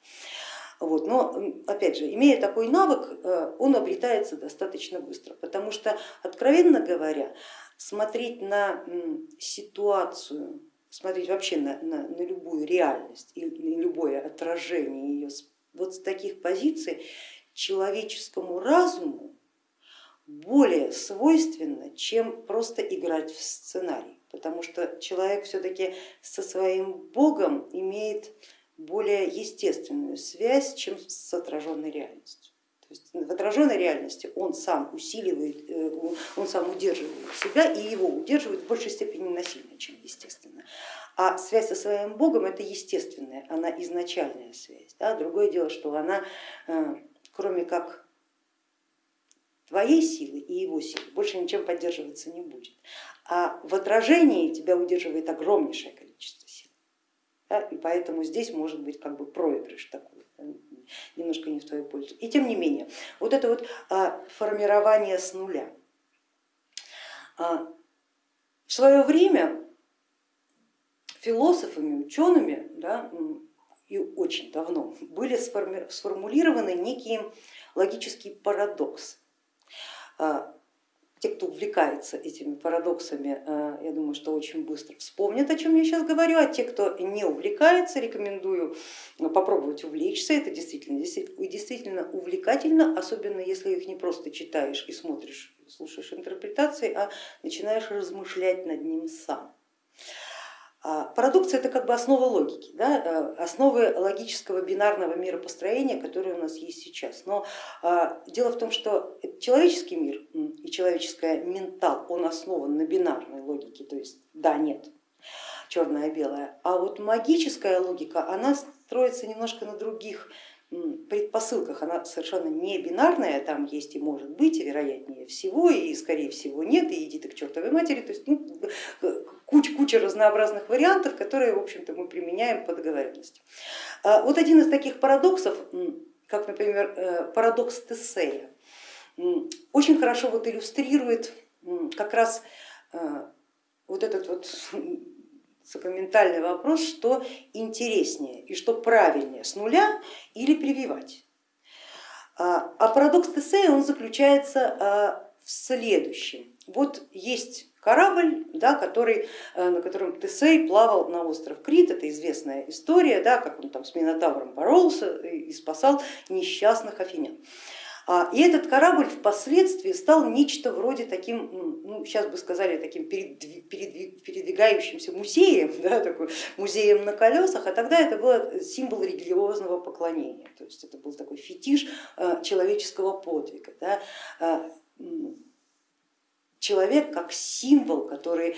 A: Вот. Но опять же, имея такой навык, э, он обретается достаточно быстро, потому что, откровенно говоря, смотреть на ситуацию, смотреть вообще на, на, на любую реальность и на любое отражение ее вот с таких позиций человеческому разуму более свойственно, чем просто играть в сценарий, потому что человек все-таки со своим Богом имеет более естественную связь, чем с отраженной реальностью. То есть в отраженной реальности он сам усиливает, э, он сам удерживает себя и его удерживает в большей степени насильно, чем естественно. А связь со своим Богом это естественная, она изначальная связь. Да? Другое дело, что она э, кроме как твоей силы и его силы больше ничем поддерживаться не будет. А в отражении тебя удерживает огромнейшее количество сил. Да? И поэтому здесь может быть как бы проигрыш такой, немножко не в твою пользу. И тем не менее, вот это вот а, формирование с нуля. А, в свое время философами, учеными да, и очень давно были сформулированы некие логические парадоксы. Те, кто увлекается этими парадоксами, э, я думаю, что очень быстро вспомнят, о чем я сейчас говорю, а те, кто не увлекается, рекомендую попробовать увлечься, это действительно, действительно увлекательно, особенно если их не просто читаешь и смотришь, слушаешь интерпретации, а начинаешь размышлять над ним сам. А, парадоксы это как бы основа логики, да, э, основы логического бинарного миропостроения, которое у нас есть сейчас. Но а, дело в том, что человеческий мир и человеческое ментал, он основан на бинарной логике, то есть да, нет, черное-белое. А вот магическая логика, она строится немножко на других предпосылках она совершенно не бинарная, там есть и может быть, и вероятнее всего, и скорее всего нет, и иди ты к чертовой матери, то есть ну, куча, куча разнообразных вариантов, которые в общем-то мы применяем по договоренности. А вот один из таких парадоксов, как например э, парадокс Тесея, очень хорошо вот иллюстрирует как раз э, вот этот вот сакраментальный вопрос, что интереснее и что правильнее, с нуля или прививать. А, а парадокс Тесея он заключается а, в следующем. Вот есть корабль, да, который, э, на котором Тесей плавал на остров Крит, это известная история, да, как он там с Минотавром боролся и спасал несчастных афинян. А, и этот корабль впоследствии стал нечто вроде таким, ну, сейчас бы сказали, таким передвигающимся музеем, да, такой музеем на колесах, а тогда это был символ религиозного поклонения, то есть это был такой фетиш э, человеческого подвига. Да. Человек как символ, который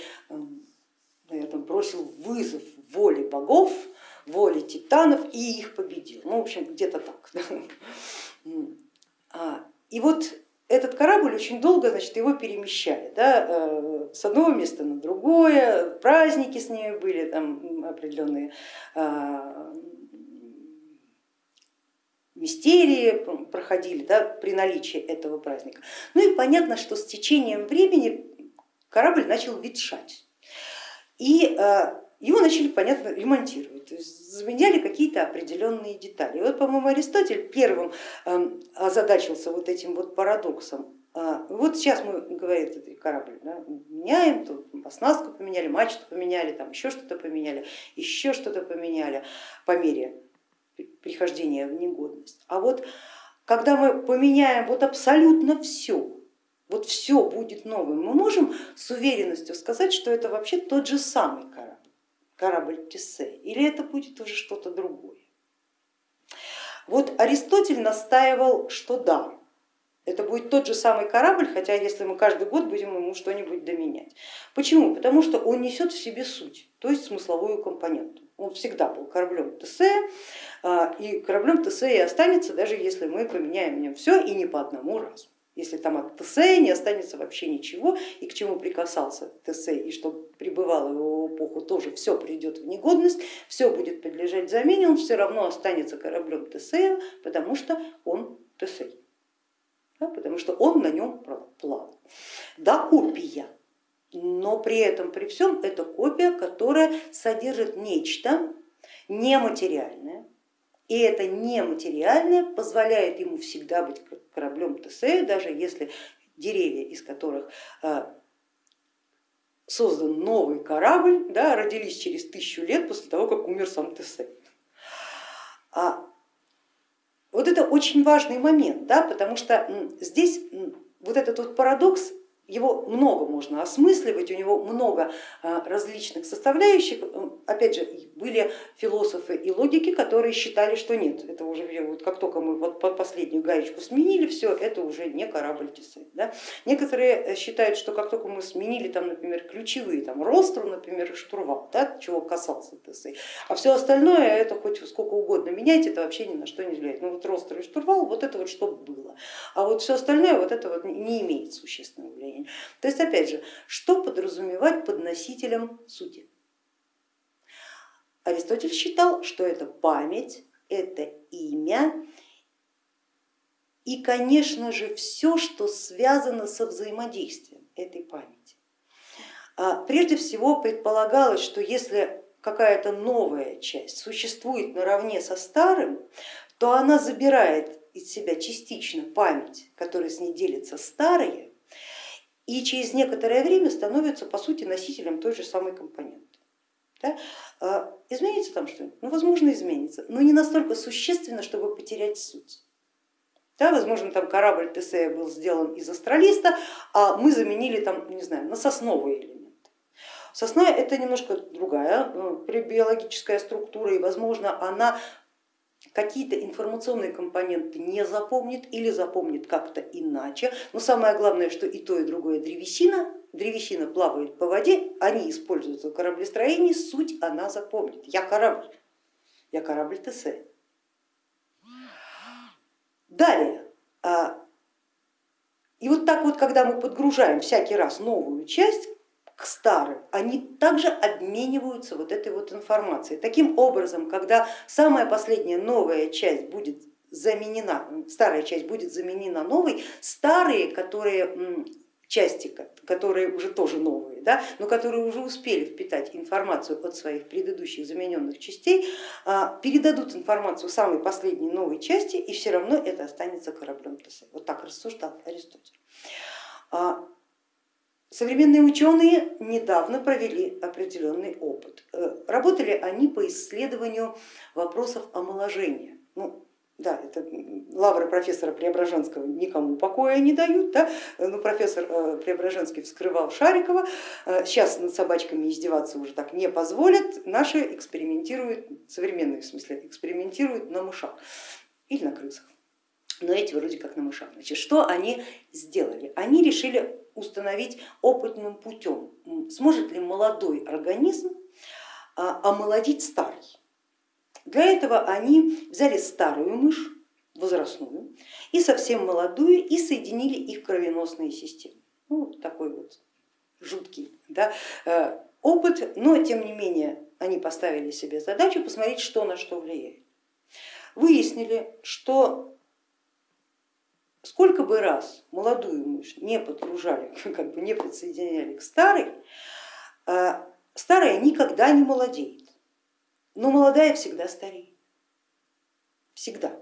A: наверное, бросил вызов воле богов, воле титанов и их победил. Ну, в общем, где-то так. А, и вот этот корабль очень долго значит, его перемещали да, э, с одного места на другое, праздники с ними были, там определенные а, мистерии проходили да, при наличии этого праздника. Ну и понятно, что с течением времени корабль начал ветшать. И э, его начали, понятно, ремонтировать, то есть заменяли какие-то определенные детали. И вот, по-моему, Аристотель первым эм, озадачился вот этим вот парадоксом. А, вот сейчас мы, говорит, этот корабль да, меняем, тут оснастку поменяли, мачту поменяли, там еще что-то поменяли, еще что-то поменяли по мере прихождения в негодность. А вот когда мы поменяем вот абсолютно все, вот все будет новым, мы можем с уверенностью сказать, что это вообще тот же самый корабль корабль Тессе, или это будет уже что-то другое. Вот Аристотель настаивал, что да, это будет тот же самый корабль, хотя если мы каждый год будем ему что-нибудь доменять. Почему? Потому что он несет в себе суть, то есть смысловую компоненту. Он всегда был кораблем Тессе, а, и кораблем Тессе и останется, даже если мы поменяем в нем все и не по одному разу. Если там от Тесея не останется вообще ничего, и к чему прикасался Тесей, и что пребывало в его эпоху, тоже все придет в негодность, все будет подлежать замене, он все равно останется кораблем Тесея, потому что он Тесей, да, потому что он на нем плавал. Да, копия, но при этом, при всем, это копия, которая содержит нечто нематериальное, и это нематериальное позволяет ему всегда быть кораблем Тесея, даже если деревья, из которых а, создан новый корабль, да, родились через тысячу лет после того, как умер сам Тесей. А вот это очень важный момент, да, потому что здесь вот этот вот парадокс его много можно осмысливать, у него много а, различных составляющих. Опять же, были философы и логики, которые считали, что нет, это уже вот как только мы вот последнюю гаечку сменили, все, это уже не корабль Тесей. Да? Некоторые э, считают, что как только мы сменили, там, например, ключевые, там, ростру, например, штурвал, да, чего касался Тесей, а все остальное, это хоть сколько угодно меняйте, это вообще ни на что не влияет. Ну вот ростр и штурвал, вот это вот что было, а вот все остальное, вот это вот не имеет существенного влияния состоянии. То есть опять же, что подразумевать под носителем сути? Аристотель считал, что это память, это имя и, конечно же, все, что связано со взаимодействием этой памяти. А, прежде всего предполагалось, что если какая-то новая часть существует наравне со старым, то она забирает из себя частично память, которая с ней делится старые, и через некоторое время становится по сути носителем той же самой компоненты. Да? А, изменится там что-нибудь? Ну, возможно, изменится, но не настолько существенно, чтобы потерять суть. Да, возможно, там корабль Тесея был сделан из астралиста, а мы заменили там, не знаю, на сосновый элемент. Сосна это немножко другая э, биологическая структура, и возможно она какие-то информационные компоненты не запомнит или запомнит как-то иначе. Но самое главное, что и то, и другое древесина, древесина плавает по воде, они используются в кораблестроении, суть она запомнит. Я корабль, я корабль ТС. Далее, а, и вот так вот, когда мы подгружаем всякий раз новую часть, к старым, они также обмениваются вот этой вот информацией. Таким образом, когда самая последняя новая часть будет заменена, старая часть будет заменена новой, старые, которые части, которые уже тоже новые, да, но которые уже успели впитать информацию от своих предыдущих замененных частей, а, передадут информацию самой последней новой части и все равно это останется кораблем ТС. Вот так рассуждал Аристотель. Современные ученые недавно провели определенный опыт. Э, работали они по исследованию вопросов омоложения. Ну, да, это лавры профессора Преображенского никому покоя не дают, да? ну, профессор э, Преображенский вскрывал Шарикова, э, сейчас над собачками издеваться уже так не позволят, наши экспериментируют, современные в смысле, экспериментируют на мышах или на крысах но эти вроде как на мышах. Значит, что они сделали? Они решили установить опытным путем, сможет ли молодой организм а, омолодить старый. Для этого они взяли старую мышь, возрастную, и совсем молодую, и соединили их кровеносные системы. Ну, такой вот жуткий да, э, опыт, но тем не менее они поставили себе задачу посмотреть, что на что влияет. выяснили, что сколько бы раз молодую мышь не подгружали, как бы не подсоединяли к старой, а, старая никогда не молодеет, но молодая всегда стареет, всегда.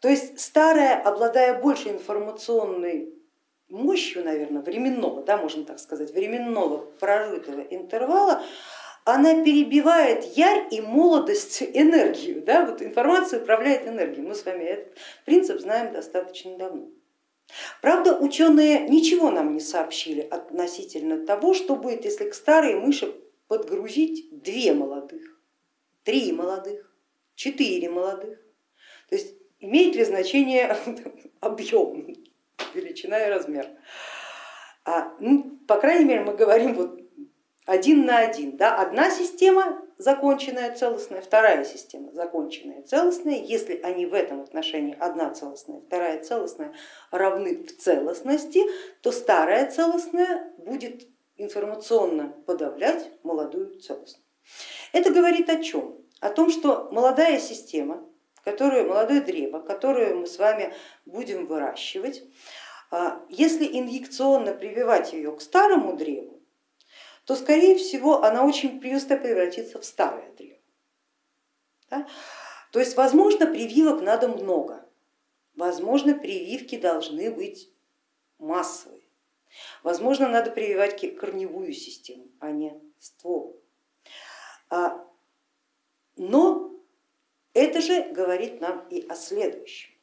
A: То есть старая, обладая больше информационной мощью, наверное, временного, да, можно так сказать, временного прожитого интервала, она перебивает ярь и молодость энергию. Да? Вот информация управляет энергией. Мы с вами этот принцип знаем достаточно давно. Правда, ученые ничего нам не сообщили относительно того, что будет, если к старой мыши подгрузить две молодых, три молодых, четыре молодых. То есть имеет ли значение объем, величина и размер. А, ну, по крайней мере, мы говорим вот один на один. Да? Одна система законченная, целостная, вторая система законченная, целостная. Если они в этом отношении одна целостная, вторая целостная равны в целостности, то старая целостная будет информационно подавлять молодую целостную. Это говорит о чем? О том, что молодая система, которую, молодое древо, которое мы с вами будем выращивать, а, если инъекционно прививать ее к старому древу, то скорее всего она очень просто превратится в старое древо. Да? То есть возможно прививок надо много, возможно прививки должны быть массовые, возможно надо прививать корневую систему, а не ствол. А, но это же говорит нам и о следующем.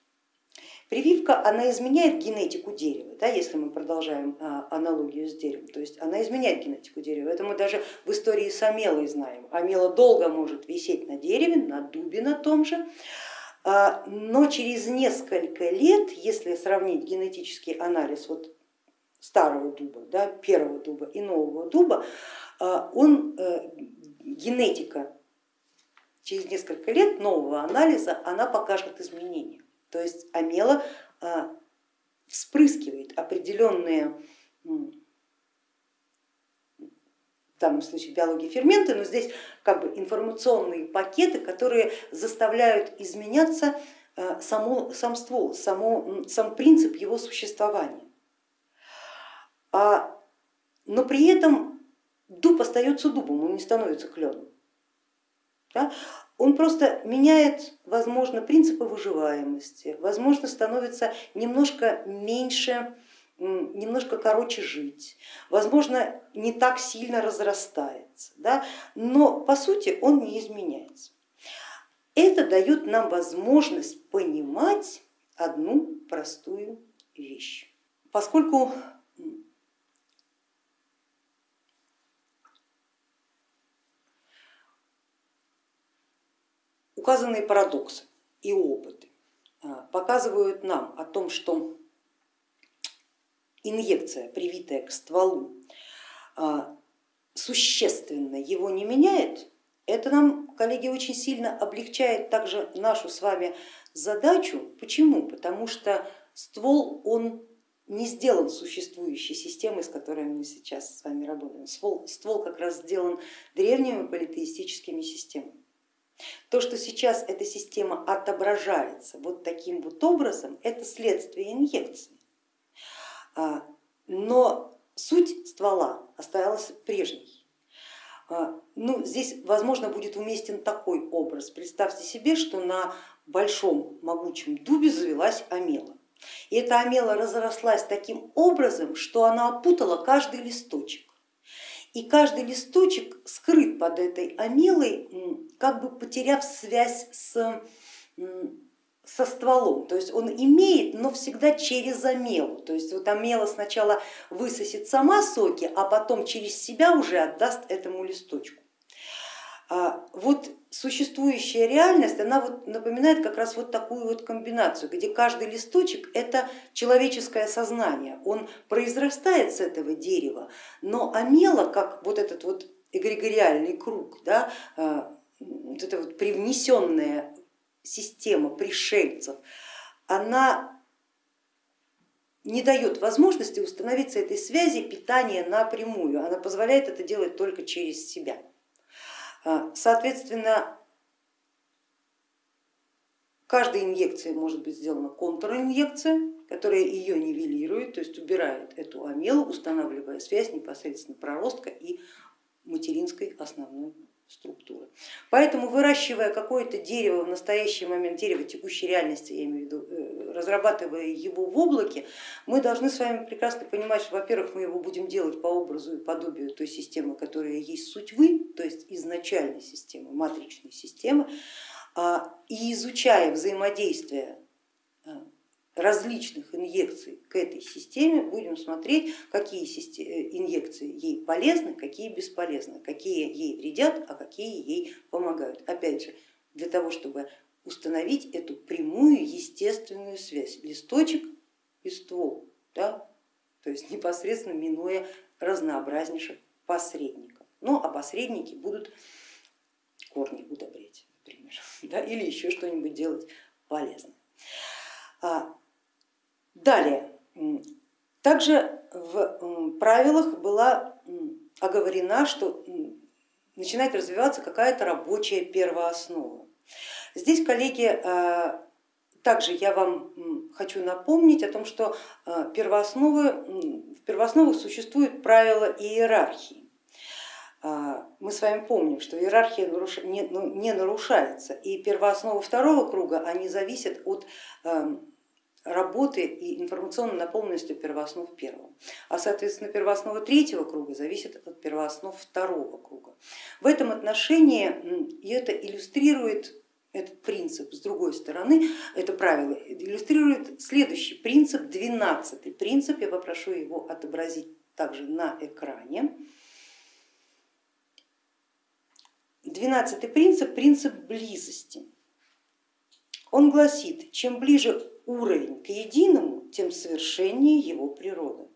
A: Прививка, она изменяет генетику дерева, да, если мы продолжаем а, аналогию с деревом, то есть она изменяет генетику дерева. Это мы даже в истории с амелой знаем. Амела долго может висеть на дереве, на дубе на том же, а, но через несколько лет, если сравнить генетический анализ вот старого дуба, да, первого дуба и нового дуба, а, он, э, генетика через несколько лет нового анализа, она покажет изменения. То есть амела а, вспрыскивает определенные в данном случае биологии ферменты, но здесь как бы информационные пакеты, которые заставляют изменяться а, само, сам ствол, само, сам принцип его существования. А, но при этом дуб остается дубом, он не становится кленом. Да? Он просто меняет, возможно, принципы выживаемости, возможно, становится немножко меньше, немножко короче жить, возможно, не так сильно разрастается, да? но по сути он не изменяется. Это дает нам возможность понимать одну простую вещь. Поскольку Указанные парадоксы и опыты а, показывают нам о том, что инъекция, привитая к стволу, а, существенно его не меняет, это нам, коллеги, очень сильно облегчает также нашу с вами задачу. Почему? Потому что ствол он не сделан существующей системой, с которой мы сейчас с вами работаем. Ствол, ствол как раз сделан древними политеистическими системами. То, что сейчас эта система отображается вот таким вот образом, это следствие инъекции. А, но суть ствола осталась прежней. А, ну, здесь, возможно, будет уместен такой образ. Представьте себе, что на большом могучем дубе завелась амела. И эта амела разрослась таким образом, что она опутала каждый листочек и каждый листочек скрыт под этой амелой, как бы потеряв связь с, со стволом. То есть он имеет, но всегда через амелу. То есть вот амела сначала высосет сама соки, а потом через себя уже отдаст этому листочку. А, вот существующая реальность, она вот напоминает как раз вот такую вот комбинацию, где каждый листочек это человеческое сознание, он произрастает с этого дерева, но амела, как вот этот вот эгрегориальный круг, да, а, вот эта вот привнесенная система пришельцев, она не дает возможности установиться этой связи питания напрямую, она позволяет это делать только через себя. А, соответственно, каждой инъекции может быть сделана контринъекция, которая ее нивелирует, то есть убирает эту амелу, устанавливая связь непосредственно проростка и материнской основной структуры. Поэтому выращивая какое-то дерево в настоящий момент, дерево текущей реальности, я имею в виду, э, разрабатывая его в облаке, мы должны с вами прекрасно понимать, что, во-первых, мы его будем делать по образу и подобию той системы, которая есть суть вы, то есть изначальной системы, матричной системы, а, и изучая взаимодействие э, различных инъекций к этой системе, будем смотреть, какие э, инъекции ей полезны, какие бесполезны, какие ей вредят, а какие ей помогают. Опять же, для того, чтобы установить эту прямую естественную связь, листочек и ствол, да? то есть непосредственно минуя разнообразнейших посредников. Ну а посредники будут корни удобрять, например, да? или еще что-нибудь делать полезное. Далее, также в правилах была оговорена, что начинает развиваться какая-то рабочая первооснова. Здесь, коллеги, а, также я вам хочу напомнить о том, что а, первоосновы, в первоосновах существуют правила иерархии. А, мы с вами помним, что иерархия ну, не нарушается, и первооснова второго круга они зависят от работы и информационной наполненности первооснов первого. А соответственно первооснова третьего круга зависит от первооснов второго круга. В этом отношении и это иллюстрирует этот принцип с другой стороны, это правило иллюстрирует следующий принцип, двенадцатый принцип, я попрошу его отобразить также на экране. Двенадцатый принцип, принцип близости. Он гласит, чем ближе уровень к единому, тем совершеннее его природа.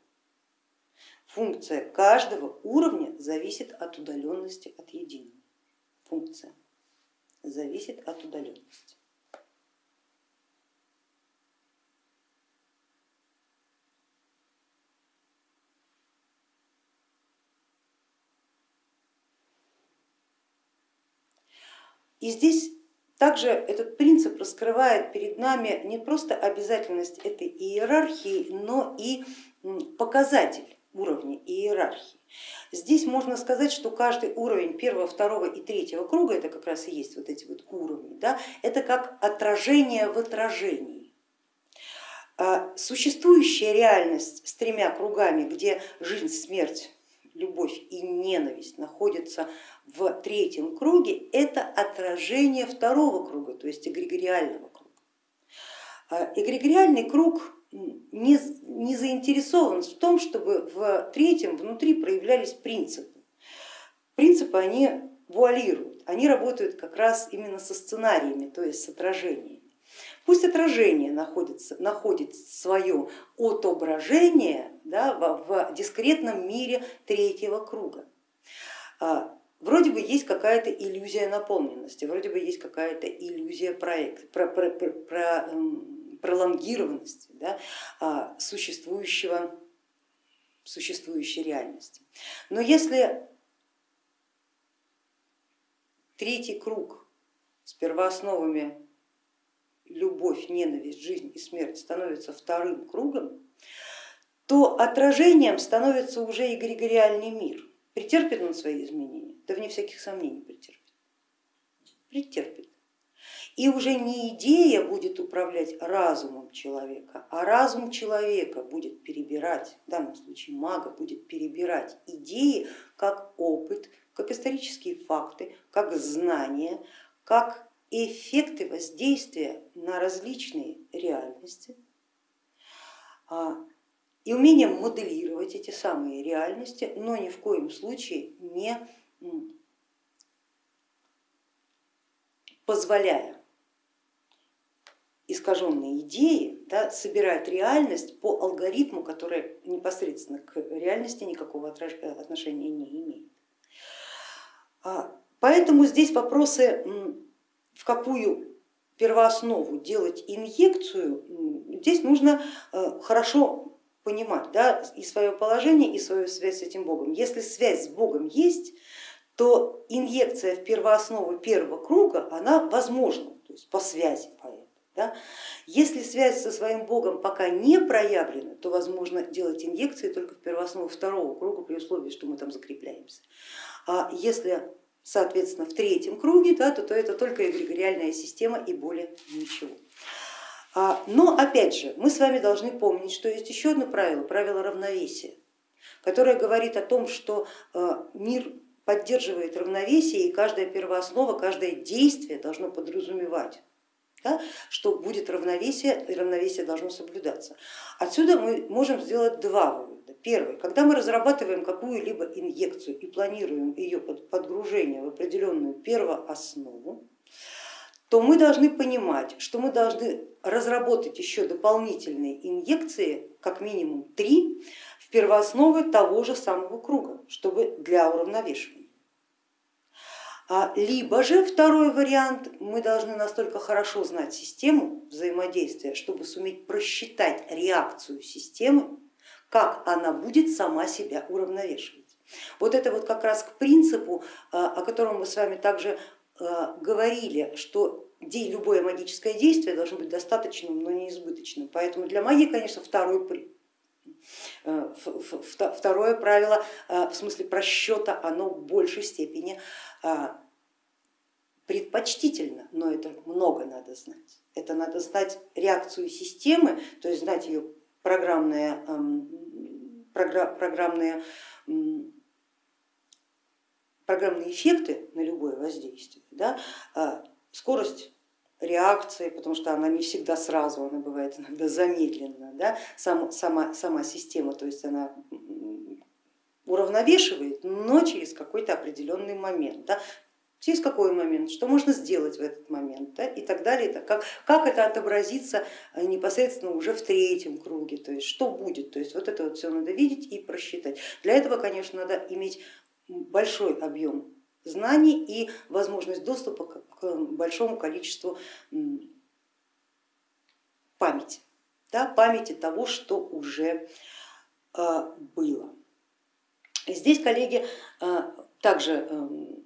A: Функция каждого уровня зависит от удаленности от единого. Функция зависит от удаленности. И здесь также этот принцип раскрывает перед нами не просто обязательность этой иерархии, но и показатель уровня иерархии. Здесь можно сказать, что каждый уровень первого, второго и третьего круга, это как раз и есть вот эти вот уровни, да, это как отражение в отражении. А существующая реальность с тремя кругами, где жизнь, смерть, любовь и ненависть находятся в третьем круге, это отражение второго круга, то есть эгрегориального круга. А эгрегориальный круг не, не заинтересован в том, чтобы в третьем внутри проявлялись принципы. Принципы они вуалируют, они работают как раз именно со сценариями, то есть с отражениями. Пусть отражение находится, находит свое отображение да, в, в дискретном мире третьего круга. А, вроде бы есть какая-то иллюзия наполненности, вроде бы есть какая-то иллюзия проекта, про, про, про, про, эм, пролонгированности да, а, существующего, существующей реальности. Но если третий круг с первоосновами любовь, ненависть, жизнь и смерть становится вторым кругом, то отражением становится уже эгрегориальный мир. Претерпит он свои изменения? Да вне всяких сомнений претерпит. Претерпит. И уже не идея будет управлять разумом человека, а разум человека будет перебирать, в данном случае мага будет перебирать идеи как опыт, как исторические факты, как знания, как эффекты воздействия на различные реальности а, и умение моделировать эти самые реальности, но ни в коем случае не позволяя искаженные идеи да, собирать реальность по алгоритму, который непосредственно к реальности никакого отношения не имеет. А, поэтому здесь вопросы в какую первооснову делать инъекцию, здесь нужно э, хорошо понимать да, и свое положение, и свою связь с этим Богом. Если связь с Богом есть, то инъекция в первооснову первого круга, она возможна, то есть по связи. Да? Если связь со своим богом пока не проявлена, то возможно делать инъекции только в первооснову второго круга при условии, что мы там закрепляемся. А если соответственно в третьем круге, да, то, то это только эгрегориальная система и более ничего. А, но опять же, мы с вами должны помнить, что есть еще одно правило, правило равновесия, которое говорит о том, что э, мир поддерживает равновесие и каждая первооснова, каждое действие должно подразумевать да, что будет равновесие и равновесие должно соблюдаться. Отсюда мы можем сделать два вывода. Первый, когда мы разрабатываем какую-либо инъекцию и планируем ее подгружение в определенную первооснову, то мы должны понимать, что мы должны разработать еще дополнительные инъекции, как минимум три, в первоосновы того же самого круга, чтобы для уравновешивания. А, либо же второй вариант, мы должны настолько хорошо знать систему взаимодействия, чтобы суметь просчитать реакцию системы, как она будет сама себя уравновешивать. Вот это вот как раз к принципу, а, о котором мы с вами также говорили, что любое магическое действие должно быть достаточным, но не избыточным. Поэтому для магии, конечно, второй э, Второе правило в смысле просчета, оно в большей степени а, предпочтительно, но это много надо знать. Это надо знать реакцию системы, то есть знать ее программные, программные, программные эффекты на любое воздействие, да, а, скорость реакции, потому что она не всегда сразу, она бывает иногда замедленно, да, сам, сама, сама система, то есть она уравновешивает, но через какой-то определенный момент. Да? Через какой момент, что можно сделать в этот момент да, и так далее, как, как это отобразится э, непосредственно уже в третьем круге, то есть что будет, то есть вот это вот все надо видеть и просчитать. Для этого, конечно, надо иметь большой объем знаний и возможность доступа к большому количеству памяти, да, памяти того, что уже э, было. Здесь, коллеги, э, также эм,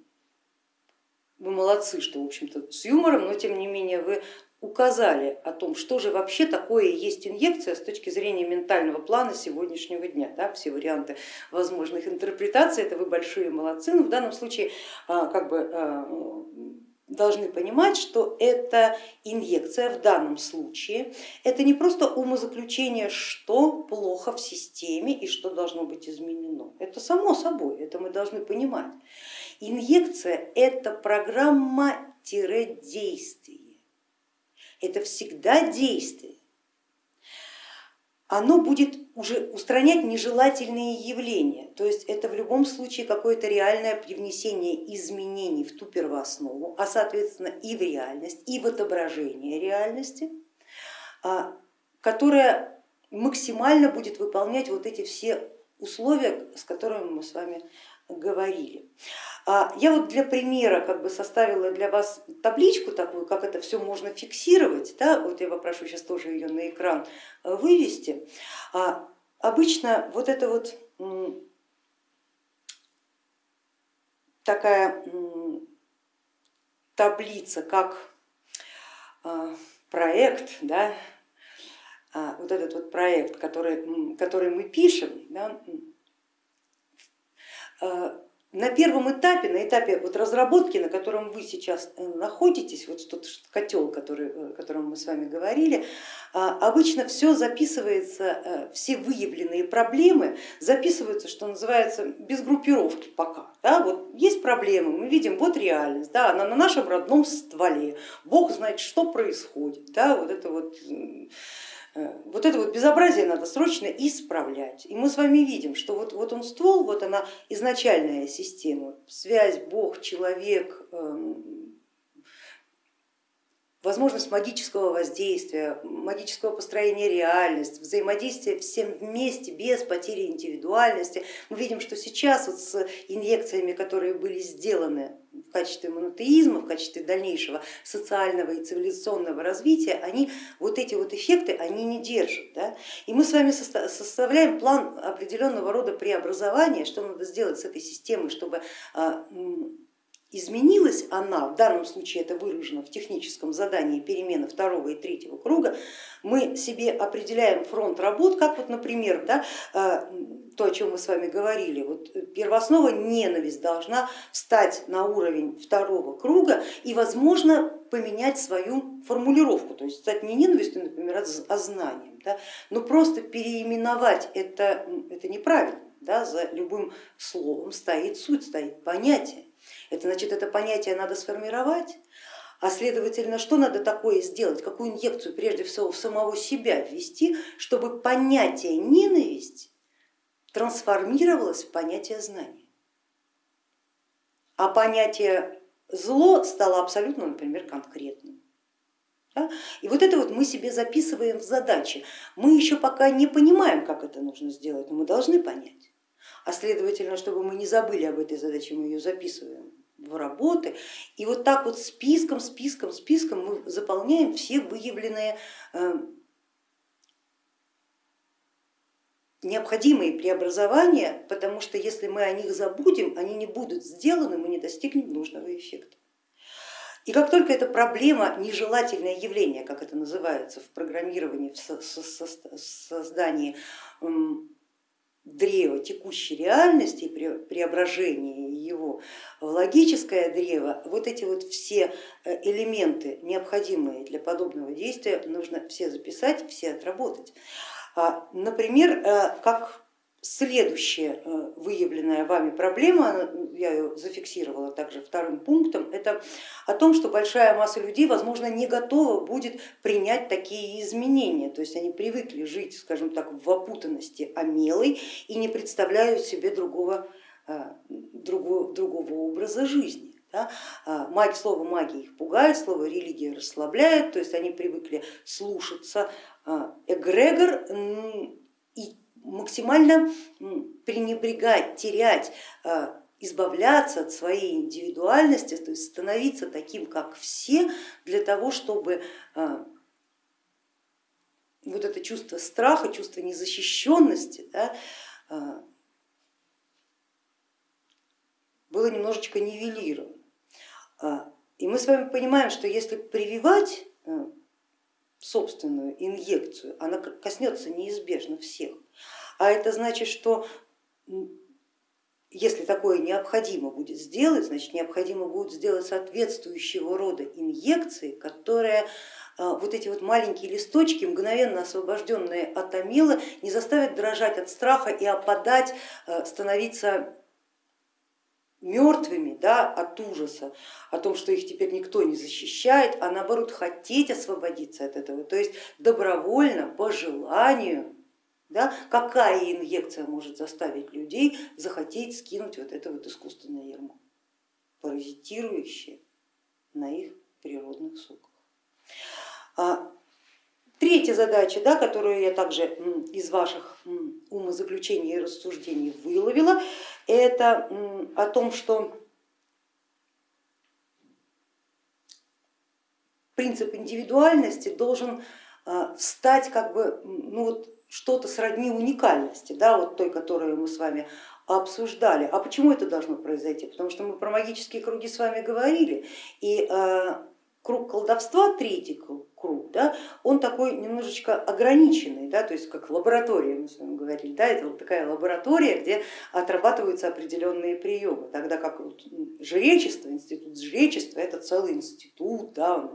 A: вы молодцы, что в общем-то с юмором, но тем не менее вы указали о том, что же вообще такое есть инъекция с точки зрения ментального плана сегодняшнего дня. Да, все варианты возможных интерпретаций, это вы большие молодцы, но в данном случае а, как бы а, должны понимать, что эта инъекция в данном случае это не просто умозаключение, что плохо в системе и что должно быть изменено. Это само собой, это мы должны понимать. Инъекция это программа-действие, это всегда действие оно будет уже устранять нежелательные явления. То есть это в любом случае какое-то реальное привнесение изменений в ту первооснову, а соответственно и в реальность, и в отображение реальности, а, которая максимально будет выполнять вот эти все условия, с которыми мы с вами говорили. А, я вот для примера как бы составила для вас табличку такую, как это все можно фиксировать. Да? Вот я попрошу сейчас тоже ее на экран э, вывести. А, обычно вот это вот такая таблица, как а, проект, да, вот этот вот проект, который, который мы пишем, да, на первом этапе, на этапе вот разработки, на котором вы сейчас э, находитесь, вот тот котел, который, э, о котором мы с вами говорили, обычно все записывается, э, все выявленные проблемы записываются, что называется, без группировки пока. Да? Вот есть проблемы, мы видим, вот реальность, да, она на нашем родном стволе, Бог знает, что происходит. Да? Вот это вот Э, вот это вот безобразие надо срочно исправлять. И мы с вами видим, что вот, вот он ствол, вот она изначальная система, связь Бог, человек, эм, возможность магического воздействия, магического построения реальности, взаимодействия всем вместе без потери индивидуальности. Мы видим, что сейчас вот с инъекциями, которые были сделаны в качестве монотеизма, в качестве дальнейшего социального и цивилизационного развития, они вот эти вот эффекты они не держат. Да? И мы с вами составляем план определенного рода преобразования, что надо сделать с этой системой, чтобы а, изменилась она, в данном случае это выражено в техническом задании перемены второго и третьего круга, мы себе определяем фронт работ, как вот, например, да, э, то, о чем мы с вами говорили, вот первооснова ненависть должна встать на уровень второго круга и, возможно, поменять свою формулировку, то есть стать не ненавистью, например, а знанием, да, но просто переименовать это, это неправильно, да, за любым словом стоит суть, стоит понятие. Это значит, это понятие надо сформировать, а следовательно, что надо такое сделать, какую инъекцию прежде всего в самого себя ввести, чтобы понятие ненависть трансформировалось в понятие знания. А понятие зло стало абсолютно, например, конкретным. Да? И вот это вот мы себе записываем в задачи. Мы еще пока не понимаем, как это нужно сделать, но мы должны понять. А следовательно, чтобы мы не забыли об этой задаче, мы ее записываем в работы. И вот так вот списком, списком, списком мы заполняем все выявленные э, необходимые преобразования, потому что если мы о них забудем, они не будут сделаны, мы не достигнем нужного эффекта. И как только эта проблема, нежелательное явление, как это называется в программировании, в создании древа текущей реальности, преображение его в логическое древо, вот эти вот все э, элементы, необходимые для подобного действия, нужно все записать, все отработать. А, например, э, как Следующая э, выявленная вами проблема, я ее зафиксировала также вторым пунктом, это о том, что большая масса людей, возможно, не готова будет принять такие изменения. То есть они привыкли жить, скажем так, в опутанности омелой и не представляют себе другого, э, другого, другого образа жизни. Да? А, слово магия их пугает, слово религия расслабляет, то есть они привыкли слушаться а, эгрегор и максимально пренебрегать, терять, а, избавляться от своей индивидуальности, то есть становиться таким, как все, для того, чтобы а, вот это чувство страха, чувство незащищенности да, а, было немножечко нивелировано. И мы с вами понимаем, что если прививать собственную инъекцию, она коснется неизбежно всех. А это значит, что если такое необходимо будет сделать, значит необходимо будет сделать соответствующего рода инъекции, которые а, вот эти вот маленькие листочки, мгновенно освобожденные от амила, не заставят дрожать от страха и опадать, а, становиться мертвыми да, от ужаса, о том, что их теперь никто не защищает, а наоборот хотеть освободиться от этого, то есть добровольно, по желанию да? Какая инъекция может заставить людей захотеть скинуть вот это вот искусственное ярмо, паразитирующее на их природных соках. А, третья задача, да, которую я также из ваших умозаключений и рассуждений выловила, это о том, что принцип индивидуальности должен а, стать как бы ну вот, что-то сродни уникальности, да, вот той, которую мы с вами обсуждали. А почему это должно произойти? Потому что мы про магические круги с вами говорили, и э, круг колдовства, третий круг, да, он такой немножечко ограниченный, да, то есть как лаборатория, мы с вами говорили, да, это вот такая лаборатория, где отрабатываются определенные приемы, тогда как вот жречество, институт жречества это целый институт, да,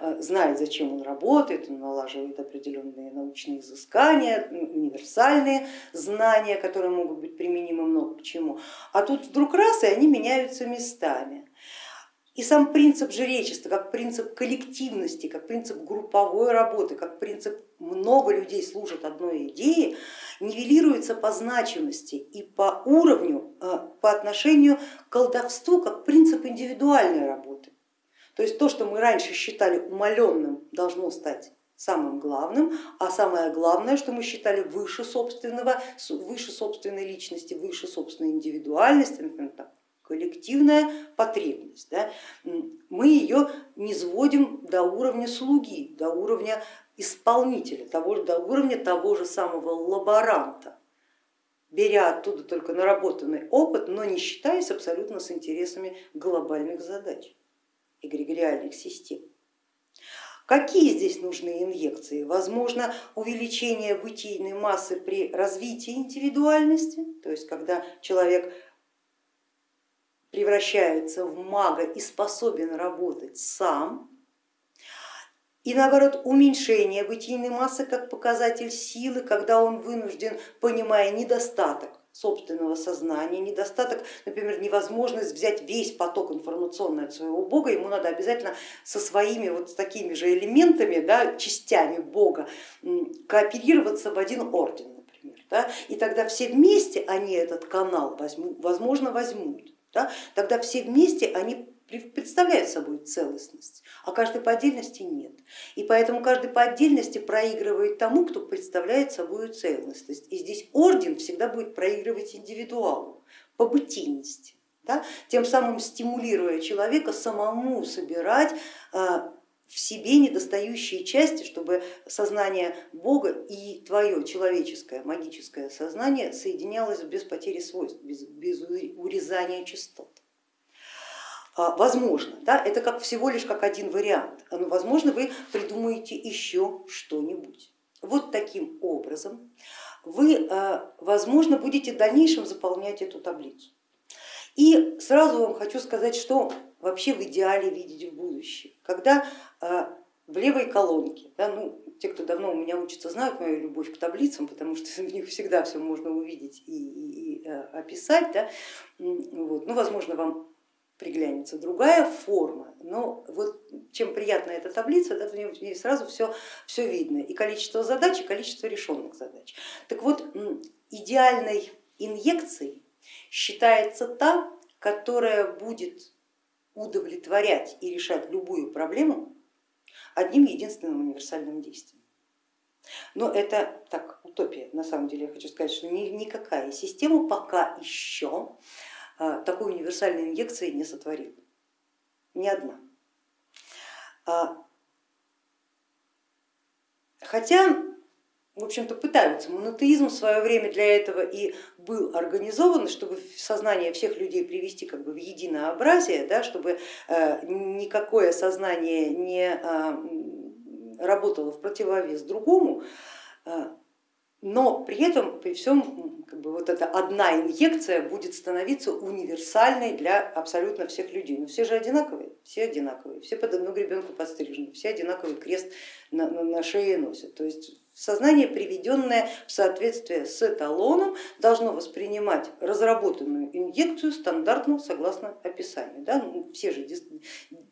A: Э, знает, зачем он работает, он налаживает определенные научные изыскания, универсальные знания, которые могут быть применимы много к чему. А тут вдруг раз и они меняются местами. И сам принцип жречества, как принцип коллективности, как принцип групповой работы, как принцип много людей служат одной идее, нивелируется по значимости и по уровню, э, по отношению к колдовству, как принцип индивидуальной работы. То есть то, что мы раньше считали умаленным, должно стать самым главным, а самое главное, что мы считали выше собственного, выше собственной личности, выше собственной индивидуальности, например, коллективная потребность. Да? Мы ее не сводим до уровня слуги, до уровня исполнителя, того, до уровня того же самого лаборанта. беря оттуда только наработанный опыт, но не считаясь абсолютно с интересами глобальных задач эгрегориальных систем. Какие здесь нужны инъекции? Возможно, увеличение бытийной массы при развитии индивидуальности, то есть когда человек превращается в мага и способен работать сам, и наоборот уменьшение бытийной массы как показатель силы, когда он вынужден, понимая недостаток собственного сознания, недостаток, например, невозможность взять весь поток информационный от своего Бога, ему надо обязательно со своими вот такими же элементами, да, частями Бога кооперироваться в один орден, например. Да, и тогда все вместе они этот канал, возьмут, возможно, возьмут. Да, тогда все вместе они представляют собой целостность, а каждый по отдельности нет. И поэтому каждый по отдельности проигрывает тому, кто представляет собой целостность. И здесь орден всегда будет проигрывать индивидуалу по бытийности, да? тем самым стимулируя человека самому собирать а, в себе недостающие части, чтобы сознание Бога и твое человеческое магическое сознание соединялось без потери свойств, без, без урезания частот. А, возможно, да, это как всего лишь как один вариант, но возможно вы придумаете еще что-нибудь. Вот таким образом вы, а, возможно, будете в дальнейшем заполнять эту таблицу. И сразу вам хочу сказать, что вообще в идеале видеть в будущем. Когда в левой колонке, да, ну, те, кто давно у меня учится, знают мою любовь к таблицам, потому что в них всегда все можно увидеть и, и, и описать. Да, вот, ну, возможно, вам приглянется другая форма, но вот чем приятна эта таблица, да, в ней сразу все, все видно, и количество задач, и количество решенных задач. Так вот, идеальной инъекцией считается та, которая будет удовлетворять и решать любую проблему одним единственным универсальным действием. Но это так, утопия, на самом деле я хочу сказать, что никакая система пока еще а, такой универсальной инъекции не сотворил, ни одна. А, хотя, в общем-то, пытаются, монотеизм в свое время для этого и был организован, чтобы сознание всех людей привести как бы в единообразие, да, чтобы э, никакое сознание не а, работало в противовес другому, но при этом, при всем, как бы вот эта одна инъекция будет становиться универсальной для абсолютно всех людей. Но все же одинаковые, все одинаковые, все под одну гребенку подстрижены, все одинаковый крест на, на, на шее носят. То есть Сознание, приведенное в соответствие с эталоном, должно воспринимать разработанную инъекцию стандартно согласно описанию. Да? Ну, все же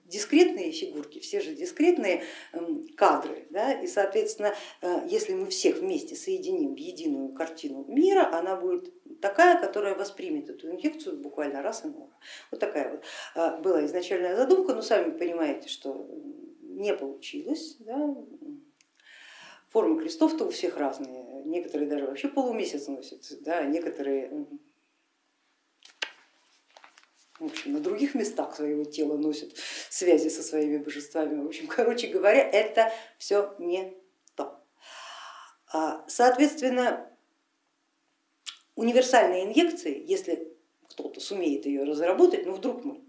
A: дискретные фигурки, все же дискретные эм, кадры. Да? И соответственно, э, если мы всех вместе соединим в единую картину мира, она будет такая, которая воспримет эту инъекцию буквально раз и много. Вот такая вот э, была изначальная задумка, но сами понимаете, что не получилось. Да? Формы крестов-то у всех разные, некоторые даже вообще полумесяц носят, да, некоторые в общем, на других местах своего тела носят связи со своими божествами. В общем, короче говоря, это все не то. А, соответственно, универсальные инъекции, если кто-то сумеет ее разработать, ну вдруг мы,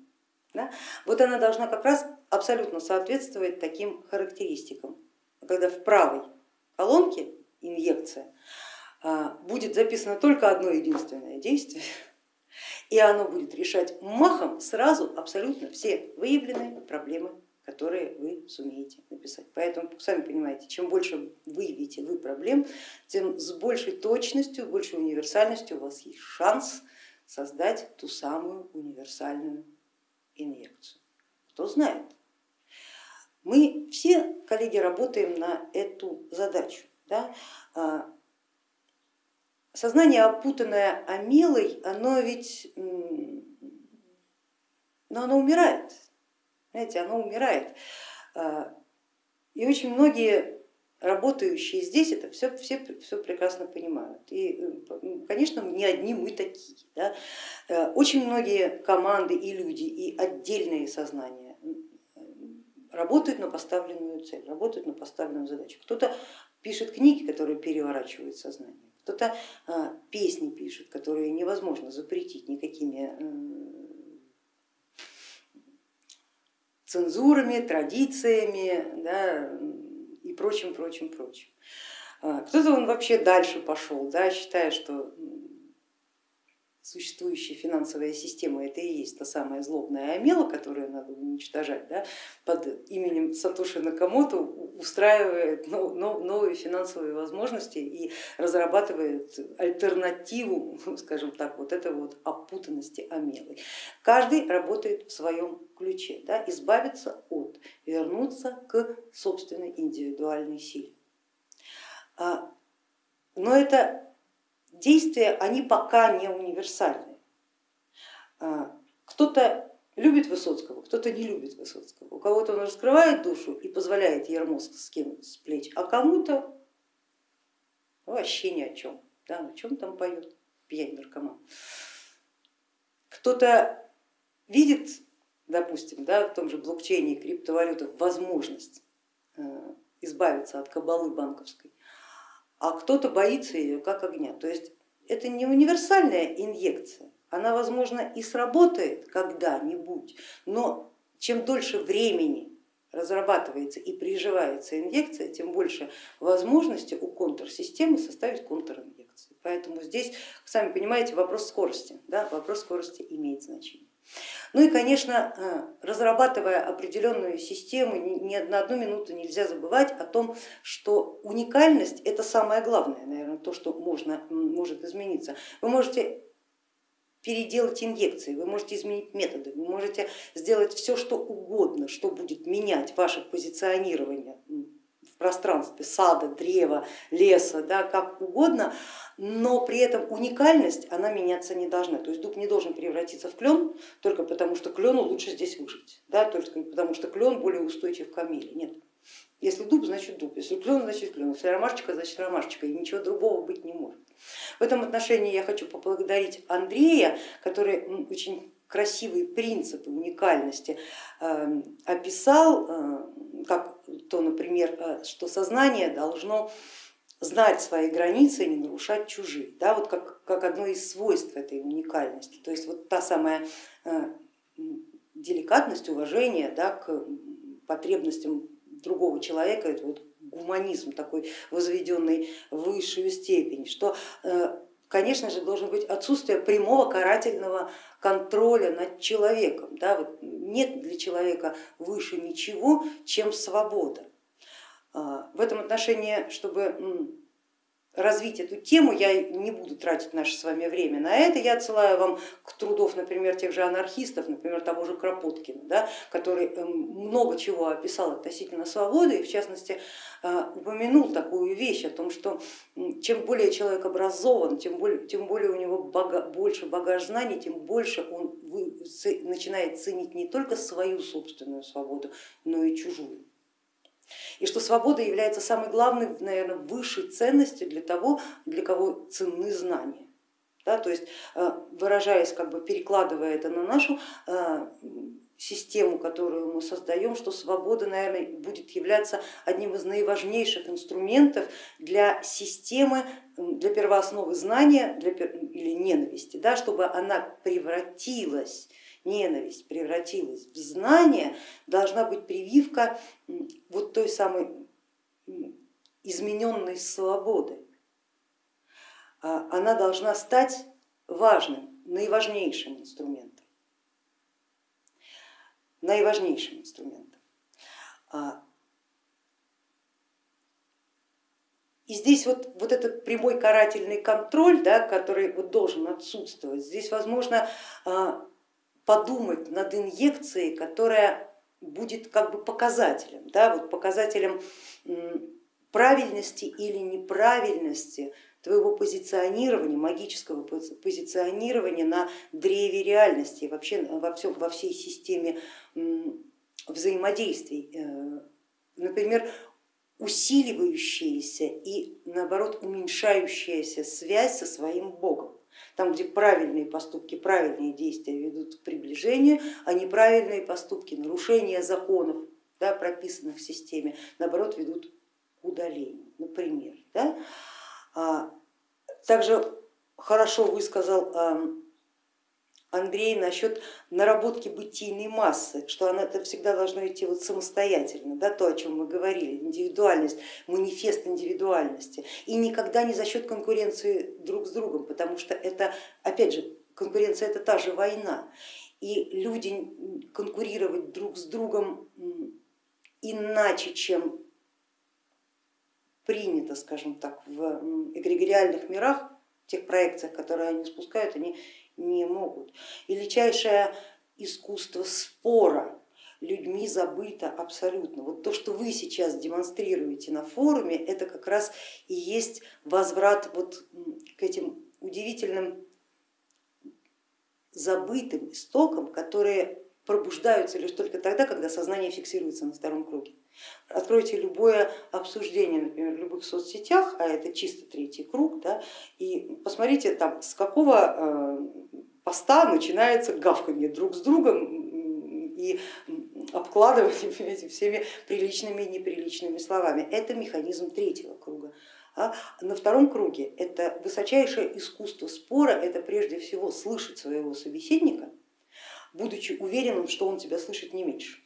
A: да, вот она должна как раз абсолютно соответствовать таким характеристикам. Когда в правой колонке инъекция а, будет записано только одно единственное действие, и оно будет решать махом сразу абсолютно все выявленные проблемы, которые вы сумеете написать. Поэтому, сами понимаете, чем больше выявите вы проблем, тем с большей точностью, большей универсальностью у вас есть шанс создать ту самую универсальную инъекцию. Кто знает, мы все, коллеги, работаем на эту задачу. Да? А, сознание, опутанное амилой, оно ведь но оно умирает, знаете, оно умирает. А, и очень многие работающие здесь это все, все, все прекрасно понимают. И, конечно, не одни мы такие. Да? Э, очень многие команды и люди, и отдельные сознания работают на поставленную цель, работают на поставленную задачу. Кто-то пишет книги, которые переворачивают сознание, кто-то песни пишет, которые невозможно запретить никакими цензурами, традициями да, и прочим, прочим, прочим. Кто-то он вообще дальше пошел, да, считая, что существующая финансовая система это и есть та самая злобная амела, которую надо уничтожать, да, под именем Сатоши Накамото устраивает новые финансовые возможности и разрабатывает альтернативу, скажем так, вот этой вот опутанности амелы. Каждый работает в своем ключе, да, избавиться от, вернуться к собственной индивидуальной силе. А, но это действия, они пока не универсальны. А, кто-то любит Высоцкого, кто-то не любит Высоцкого. У кого-то он раскрывает душу и позволяет скинуть с плеч, а кому-то вообще ни о чем. Да, о чем там поет пьянь наркоман. Кто-то видит, допустим, да, в том же блокчейне криптовалютах возможность э, избавиться от кабалы банковской, а кто-то боится ее как огня. То есть это не универсальная инъекция, она, возможно, и сработает когда-нибудь, но чем дольше времени разрабатывается и приживается инъекция, тем больше возможности у контрсистемы составить контринъекцию. Поэтому здесь, сами понимаете, вопрос скорости, да, вопрос скорости имеет значение. Ну и, конечно, э, разрабатывая определенную систему, ни на одну минуту нельзя забывать о том, что уникальность это самое главное, наверное, то, что можно, может измениться. Вы можете переделать инъекции, вы можете изменить методы, вы можете сделать все, что угодно, что будет менять ваше позиционирование пространстве сада, древа, леса, да, как угодно, но при этом уникальность она меняться не должна. То есть дуб не должен превратиться в клен только потому, что клену лучше здесь выжить, да, только потому что клен более устойчив к камеле. Нет. Если дуб, значит дуб, если клен, значит клен, если ромашечка, значит ромашечка, и ничего другого быть не может. В этом отношении я хочу поблагодарить Андрея, который очень красивые принципы уникальности эм, описал, э, как то, например, э, что сознание должно знать свои границы и не нарушать чужие, да, вот как, как одно из свойств этой уникальности. То есть вот та самая э, деликатность, уважение да, к потребностям другого человека, это вот гуманизм такой возведенный в высшую степень, что конечно же, должно быть отсутствие прямого карательного контроля над человеком. Да? Вот нет для человека выше ничего, чем свобода. А, в этом отношении, чтобы развить эту тему, я не буду тратить наше с вами время на это, я отсылаю вам к трудов, например, тех же анархистов, например, того же Кропоткина, да, который эм, много чего описал относительно свободы и в частности э, упомянул такую вещь о том, что чем более человек образован, тем более, тем более у него бага, больше багаж знаний, тем больше он начинает ценить не только свою собственную свободу, но и чужую и что свобода является самой главной, наверное, высшей ценностью для того, для кого ценны знания. Да, то есть э, выражаясь, как бы перекладывая это на нашу э, систему, которую мы создаем, что свобода, наверное, будет являться одним из наиважнейших инструментов для системы, для первоосновы знания для, или ненависти, да, чтобы она превратилась ненависть превратилась в знание, должна быть прививка вот той самой измененной свободы. А она должна стать важным, наиважнейшим инструментом. Наиважнейшим инструментом. А И здесь вот, вот этот прямой карательный контроль, да, который вот должен отсутствовать, здесь возможно а, подумать над инъекцией, которая будет как бы показателем, да, вот показателем правильности или неправильности твоего позиционирования, магического позиционирования на древе реальности, вообще во, всем, во всей системе взаимодействий. Э, например, усиливающаяся и наоборот уменьшающаяся связь со своим Богом там, где правильные поступки, правильные действия ведут к приближению, а неправильные поступки, нарушения законов, да, прописанных в системе, наоборот, ведут к удалению, например. Да? А также хорошо высказал Андрей насчет наработки бытийной массы, что она это всегда должно идти вот самостоятельно, да, то, о чем мы говорили, индивидуальность, манифест индивидуальности. И никогда не за счет конкуренции друг с другом, потому что это, опять же, конкуренция это та же война. И люди конкурировать друг с другом иначе, чем принято, скажем так, в эгрегориальных мирах, в тех проекциях, которые они спускают, они не могут. Величайшее искусство спора людьми забыто абсолютно. Вот то, что вы сейчас демонстрируете на форуме, это как раз и есть возврат вот к этим удивительным забытым истокам, которые пробуждаются лишь только тогда, когда сознание фиксируется на втором круге. Откройте любое обсуждение, например, в любых соцсетях, а это чисто третий круг, да, и посмотрите там, с какого э, поста начинается гавканье друг с другом и обкладывание всеми приличными и неприличными словами. Это механизм третьего круга. А на втором круге это высочайшее искусство спора, это прежде всего слышать своего собеседника, будучи уверенным, что он тебя слышит не меньше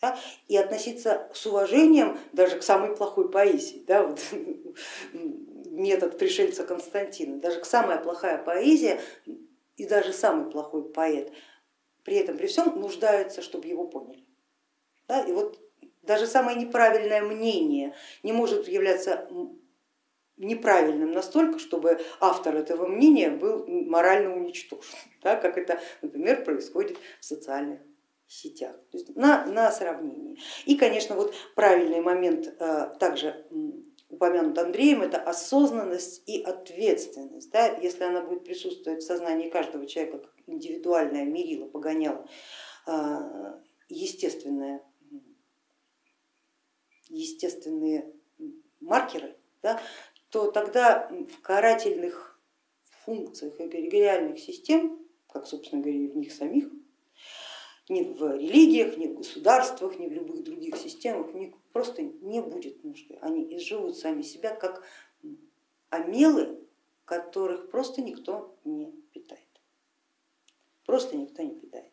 A: да, и относиться с уважением даже к самой плохой поэзии. Да, вот, метод пришельца Константина, даже к самая плохая поэзия и даже самый плохой поэт при этом при всем нуждаются, чтобы его поняли. Да, и вот даже самое неправильное мнение не может являться неправильным настолько, чтобы автор этого мнения был морально уничтожен, да, как это, например, происходит в социальных сетях, то есть на, на сравнение. И, конечно, вот правильный момент э, также упомянут Андреем, это осознанность и ответственность. Да? Если она будет присутствовать в сознании каждого человека как индивидуальная мерила, погоняла, э, естественная, естественные маркеры, да, то тогда в карательных функциях эгрегориальных систем, как собственно говоря в них самих, ни в религиях, ни в государствах, ни в любых других системах просто не будет нужды. Они изживут сами себя как амелы, которых просто никто не питает. Просто никто не питает.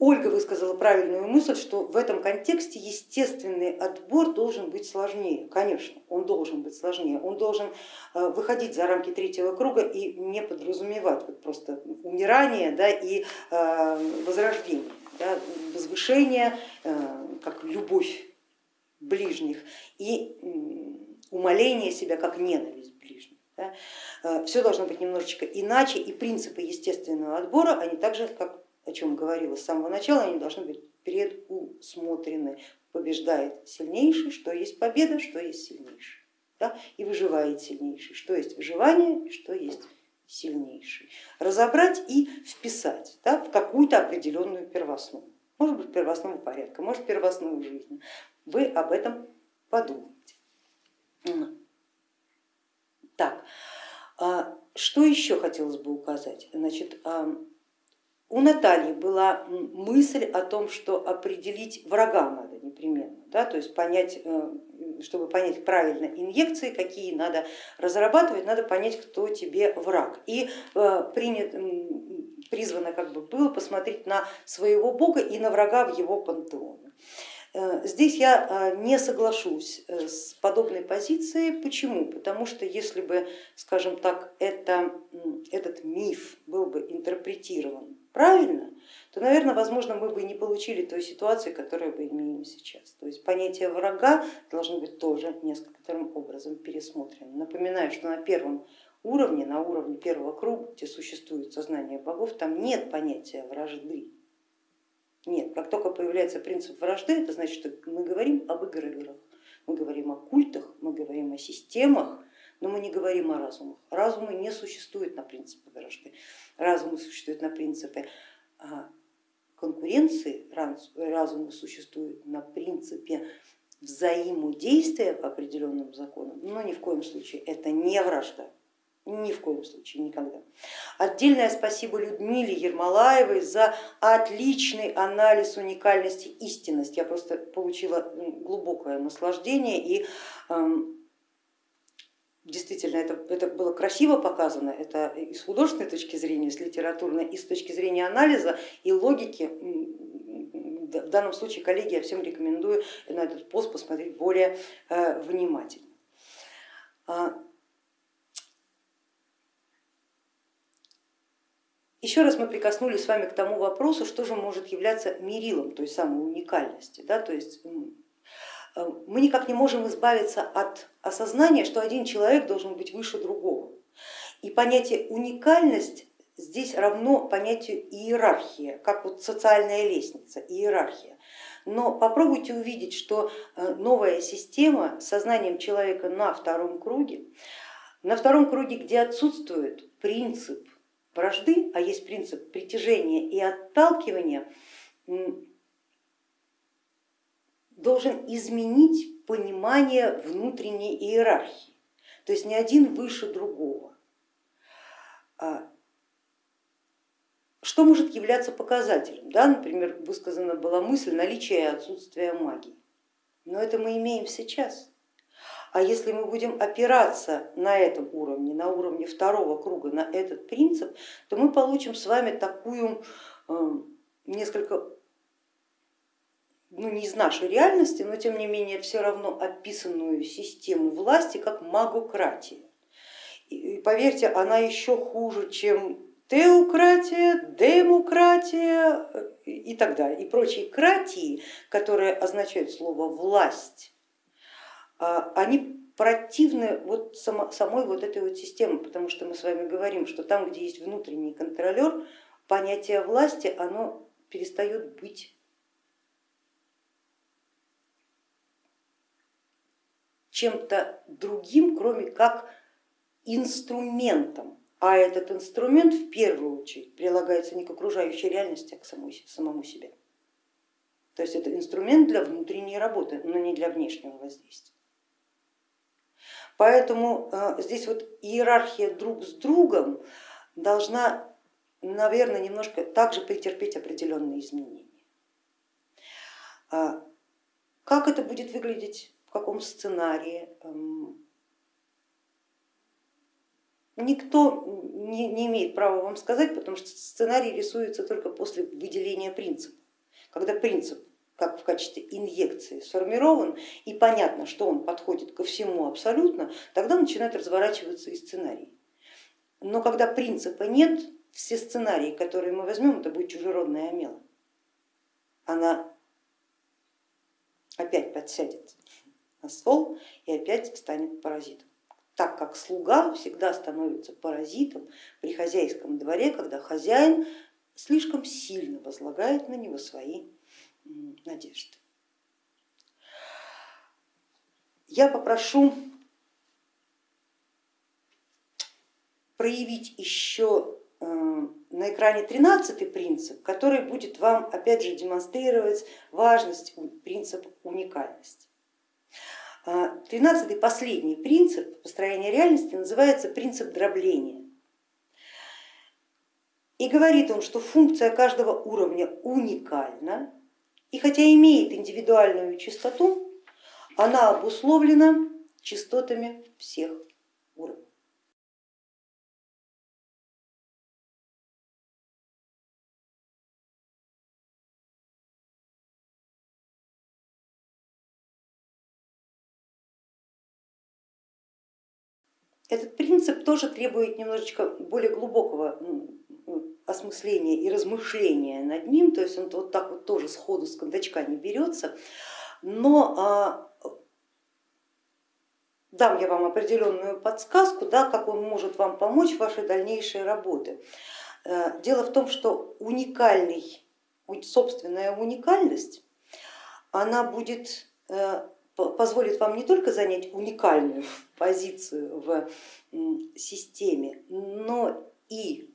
A: Ольга высказала правильную мысль, что в этом контексте естественный отбор должен быть сложнее. Конечно, он должен быть сложнее. Он должен э, выходить за рамки третьего круга и не подразумевать вот просто умирание да, и э, возрождение, да, возвышение, э, как любовь ближних и умоление себя как ненависть ближних. Да. Все должно быть немножечко иначе и принципы естественного отбора, они также как о чем говорила с самого начала, они должны быть предусмотрены. Побеждает сильнейший, что есть победа, что есть сильнейший. Да? И выживает сильнейший, что есть выживание что есть сильнейший. Разобрать и вписать да, в какую-то определенную первоснову. Может быть первостного порядка, может первостную жизнь. Вы об этом подумайте. Так, а что еще хотелось бы указать? Значит, у Натальи была мысль о том, что определить врага надо непременно, да, то есть понять, э, чтобы понять правильно инъекции, какие надо разрабатывать, надо понять, кто тебе враг. И э, принят, призвано как бы было посмотреть на своего бога и на врага в его пантеоне. Э, здесь я не соглашусь с подобной позицией. Почему? Потому что если бы, скажем так, это, этот миф был бы интерпретирован правильно, то, наверное, возможно, мы бы не получили той ситуации, которую мы имеем сейчас. То есть понятие врага должно быть тоже нескольким образом пересмотрено. Напоминаю, что на первом уровне, на уровне первого круга, где существует сознание богов, там нет понятия вражды. Нет, как только появляется принцип вражды, это значит, что мы говорим об играх, мы говорим о культах, мы говорим о системах, но мы не говорим о разумах. Разумы не существуют на принципе вражды, разумы существуют на принципе а, конкуренции, разумы существуют на принципе взаимодействия по определенным законам, но ни в коем случае это не вражда. Ни в коем случае, никогда. Отдельное спасибо Людмиле Ермолаевой за отличный анализ уникальности истинности. Я просто получила глубокое наслаждение и действительно это, это было красиво показано, это и с художественной точки зрения, с литературной, и с точки зрения анализа и логики. В данном случае, коллеги, я всем рекомендую на этот пост посмотреть более э, внимательно. Еще раз мы прикоснулись с вами к тому вопросу, что же может являться мерилом той самой уникальности. Да? То есть э, мы никак не можем избавиться от осознания, что один человек должен быть выше другого. И понятие уникальность здесь равно понятию иерархия, как вот социальная лестница, иерархия. Но попробуйте увидеть, что э, новая система с сознанием человека на втором круге, на втором круге, где отсутствует принцип вражды, а есть принцип притяжения и отталкивания, должен изменить понимание внутренней иерархии. То есть не один выше другого. А что может являться показателем? Да, например, высказана была мысль наличия и отсутствия магии. Но это мы имеем сейчас. А если мы будем опираться на этом уровне, на уровне второго круга, на этот принцип, то мы получим с вами такую э, несколько, ну не из нашей реальности, но тем не менее все равно описанную систему власти как магократия. И поверьте, она еще хуже, чем теократия, демократия э, и так далее, и прочие кратии, которые означают слово власть они противны вот самой вот этой вот системе, потому что мы с вами говорим, что там, где есть внутренний контролер, понятие власти, оно перестает быть чем-то другим, кроме как инструментом. А этот инструмент в первую очередь прилагается не к окружающей реальности, а к самому себе. То есть это инструмент для внутренней работы, но не для внешнего воздействия. Поэтому э, здесь вот иерархия друг с другом должна, наверное, немножко также претерпеть определенные изменения. А как это будет выглядеть, в каком сценарии? Эм, никто не, не имеет права вам сказать, потому что сценарий рисуется только после выделения принципа. Когда принцип как в качестве инъекции сформирован и понятно, что он подходит ко всему абсолютно, тогда начинает разворачиваться и сценарий. Но когда принципа нет, все сценарии, которые мы возьмем, это будет чужеродная омела. Она опять подсядет на стол и опять станет паразитом. Так как слуга всегда становится паразитом при хозяйском дворе, когда хозяин слишком сильно возлагает на него свои надежды. Я попрошу проявить еще э, на экране 13 принцип, который будет вам опять же демонстрировать важность принципа уникальности. 13 последний принцип построения реальности называется принцип дробления. И говорит он, что функция каждого уровня уникальна, и хотя имеет индивидуальную частоту, она обусловлена частотами всех уровней. Этот принцип тоже требует немножечко более глубокого осмысления и размышления над ним, то есть он вот так вот тоже сходу с кондачка не берется, но а, дам я вам определенную подсказку, да, как он может вам помочь в вашей дальнейшей работе. Э, дело в том, что уникальный, собственная уникальность, она будет, э, позволит вам не только занять уникальную позицию в системе, но и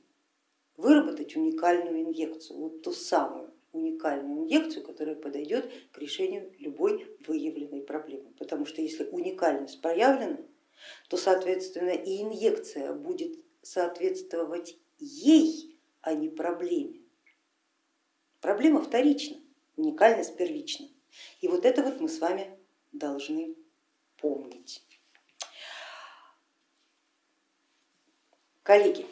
A: выработать уникальную инъекцию, вот ту самую уникальную инъекцию, которая подойдет к решению любой выявленной проблемы. Потому что если уникальность проявлена, то соответственно и инъекция будет соответствовать ей, а не проблеме. Проблема вторична, уникальность первична. И вот это вот мы с вами должны помнить. Коллеги,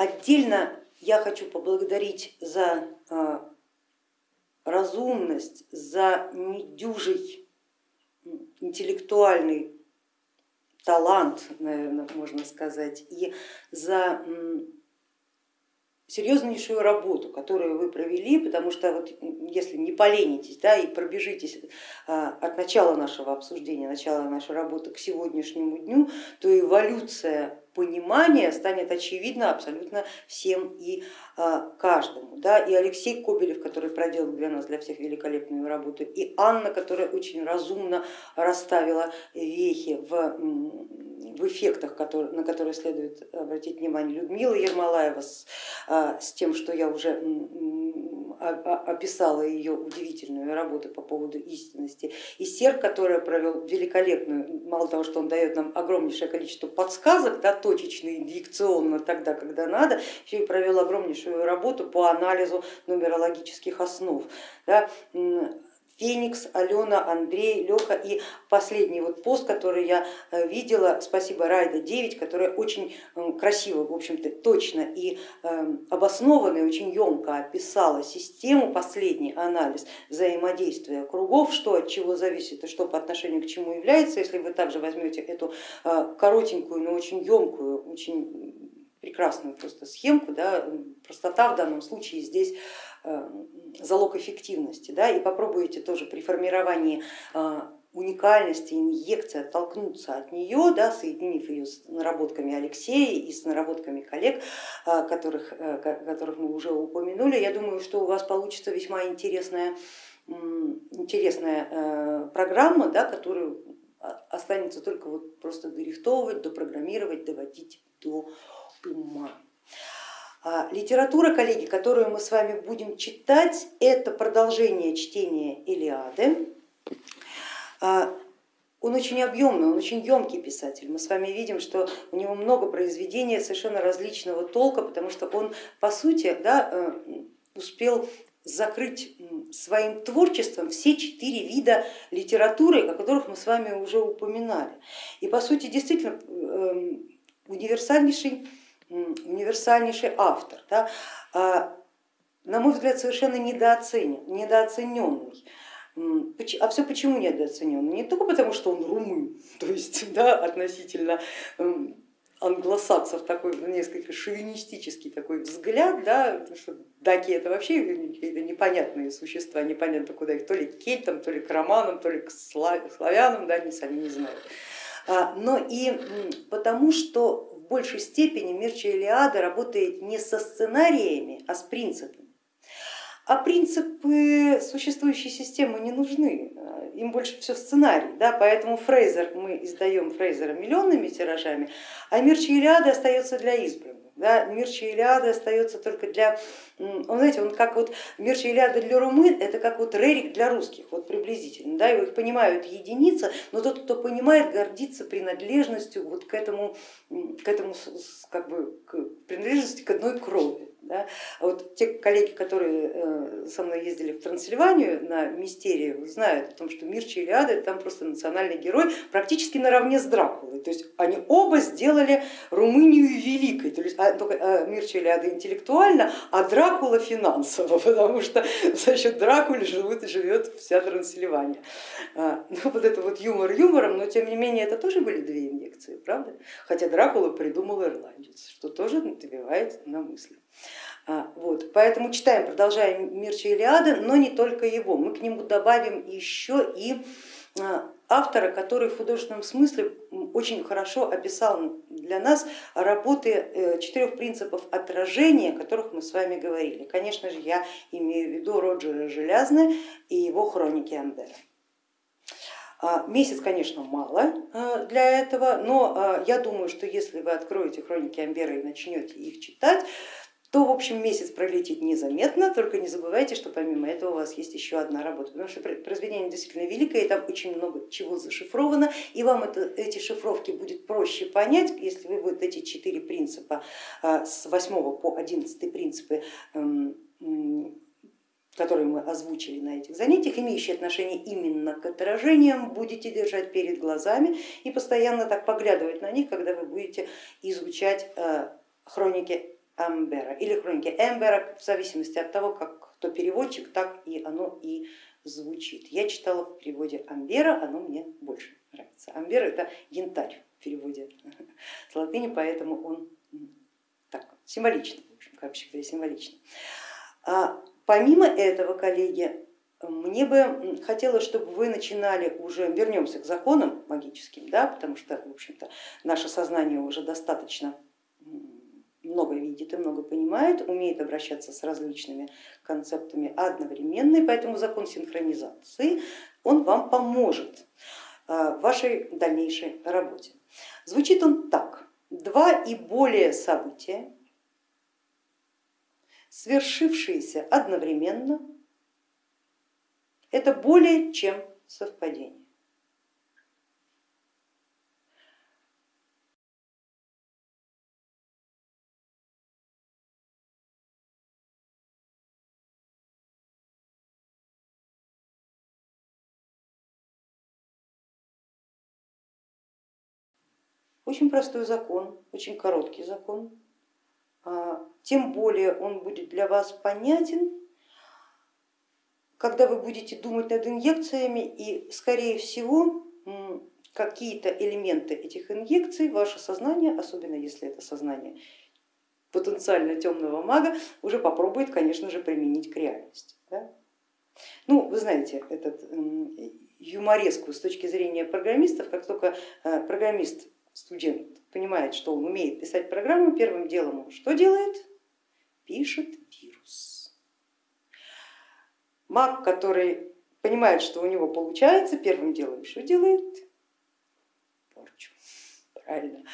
A: отдельно я хочу поблагодарить за разумность, за недюжий интеллектуальный талант, наверное, можно сказать, и за серьезнейшую работу, которую вы провели, потому что вот если не поленитесь да, и пробежитесь а, от начала нашего обсуждения, начала нашей работы к сегодняшнему дню, то эволюция понимания станет очевидна абсолютно всем и а, каждому. Да? И Алексей Кобелев, который проделал для нас, для всех великолепную работу, и Анна, которая очень разумно расставила вехи в, в эффектах, которые, на которые следует обратить внимание, Людмила Ермолаева с, а, с тем, что я уже описала ее удивительную работу по поводу истинности, и Серг, который провел великолепную, мало того, что он дает нам огромнейшее количество подсказок, да, точечно, инъекционно тогда, когда надо, еще и провел огромнейшую работу по анализу нумерологических основ. Да. Феникс, Алена, Андрей, Леха и последний вот пост, который я э, видела, спасибо Райда 9, которая очень красиво, в общем-то точно и эм, обоснованно и очень емко описала систему, последний анализ взаимодействия кругов, что от чего зависит и что по отношению к чему является. Если вы также возьмете эту э, коротенькую, но очень емкую, очень прекрасную просто схемку, да, простота в данном случае здесь э, залог эффективности, да, и попробуете тоже при формировании э, уникальности инъекции оттолкнуться от нее, да, соединив ее с наработками Алексея и с наработками коллег, э, которых, которых мы уже упомянули, я думаю, что у вас получится весьма интересная, интересная программа, да, которую останется только вот просто дорихтовывать, допрограммировать, доводить до ума. А, литература, коллеги, которую мы с вами будем читать, это продолжение чтения Илиады. А, он очень объемный, он очень емкий писатель. Мы с вами видим, что у него много произведений совершенно различного толка, потому что он по сути да, э, успел закрыть своим творчеством все четыре вида литературы, о которых мы с вами уже упоминали. И по сути действительно эм, универсальнейший универсальнейший автор, да, а, на мой взгляд, совершенно недооценен, недооцененный. А все почему недооценен? Не только потому, что он румын, то есть да, относительно англосаксов такой несколько шовинистический такой взгляд, да, что даки это вообще какие-то непонятные существа, непонятно куда их, то ли кельтам, то ли к романам, то ли к славянам, да, они сами не знают. А, но и потому, что большей степени Мирча Илиада работает не со сценариями, а с принципами. А принципы существующей системы не нужны, им больше все сценарий, да, поэтому Фрейзер, мы издаем Фрейзера миллионными тиражами, а Мирча Илиада остается для избранных. Да, мир Илиады остается только для, он, знаете, он как вот мир Илиады для румын, это как вот Рерик для русских, вот приблизительно, да, его их понимают единицы, но тот, кто понимает, гордится принадлежностью вот к этому, к этому как бы, к принадлежности к одной крови. Да? А вот те коллеги, которые э, со мной ездили в Трансильванию на мистерию, знают о том, что Мирча Илиада там просто национальный герой практически наравне с Дракулой. То есть они оба сделали Румынию великой. То есть, а, только а, Мирча Илиада интеллектуально, а Дракула финансово, потому что за счет Дракулы живут, живет вся Трансильвания. А, ну, вот это вот юмор юмором, но тем не менее это тоже были две инъекции, правда? Хотя Дракула придумал ирландец, что тоже навевает на мысли. А, вот, поэтому читаем, продолжаем Мирча Илиады, но не только его, мы к нему добавим еще и а, автора, который в художественном смысле очень хорошо описал для нас работы э, четырех принципов отражения, о которых мы с вами говорили. Конечно же, я имею в виду Роджера Желязны и его хроники Амбера. А, месяц, конечно, мало для этого, но я думаю, что если вы откроете хроники Амбера и начнете их читать, то в общем месяц пролетит незаметно, только не забывайте, что помимо этого у вас есть еще одна работа, потому что произведение действительно великое, и там очень много чего зашифровано, и вам это, эти шифровки будет проще понять, если вы вот эти четыре принципа а, с 8 по 11 принципы эм, которые мы озвучили на этих занятиях, имеющие отношение именно к отражениям, будете держать перед глазами и постоянно так поглядывать на них, когда вы будете изучать э, хроники Амбера или хроники Эмбера, в зависимости от того, как кто переводчик, так и оно и звучит. Я читала в переводе Амбера, оно мне больше нравится. Амбер это янтарь в переводе с латыни, поэтому он так символичный, в общем, как всегда символичный. А помимо этого, коллеги, мне бы хотелось, чтобы вы начинали уже, вернемся к законам магическим, да, потому что в общем-то наше сознание уже достаточно много видит и много понимает, умеет обращаться с различными концептами одновременно, и поэтому закон синхронизации, он вам поможет а, в вашей дальнейшей работе. Звучит он так, два и более события, свершившиеся одновременно, это более чем совпадение. Очень простой закон, очень короткий закон, а, тем более он будет для вас понятен, когда вы будете думать над инъекциями и скорее всего какие-то элементы этих инъекций ваше сознание, особенно если это сознание потенциально темного мага, уже попробует, конечно же, применить к реальности. Да? Ну, вы знаете, этот юмореску с точки зрения программистов, как только э, программист студент понимает, что он умеет писать программу, первым делом он что делает? Пишет вирус. Маг, который понимает, что у него получается, первым делом что делает? Порчу. Правильно.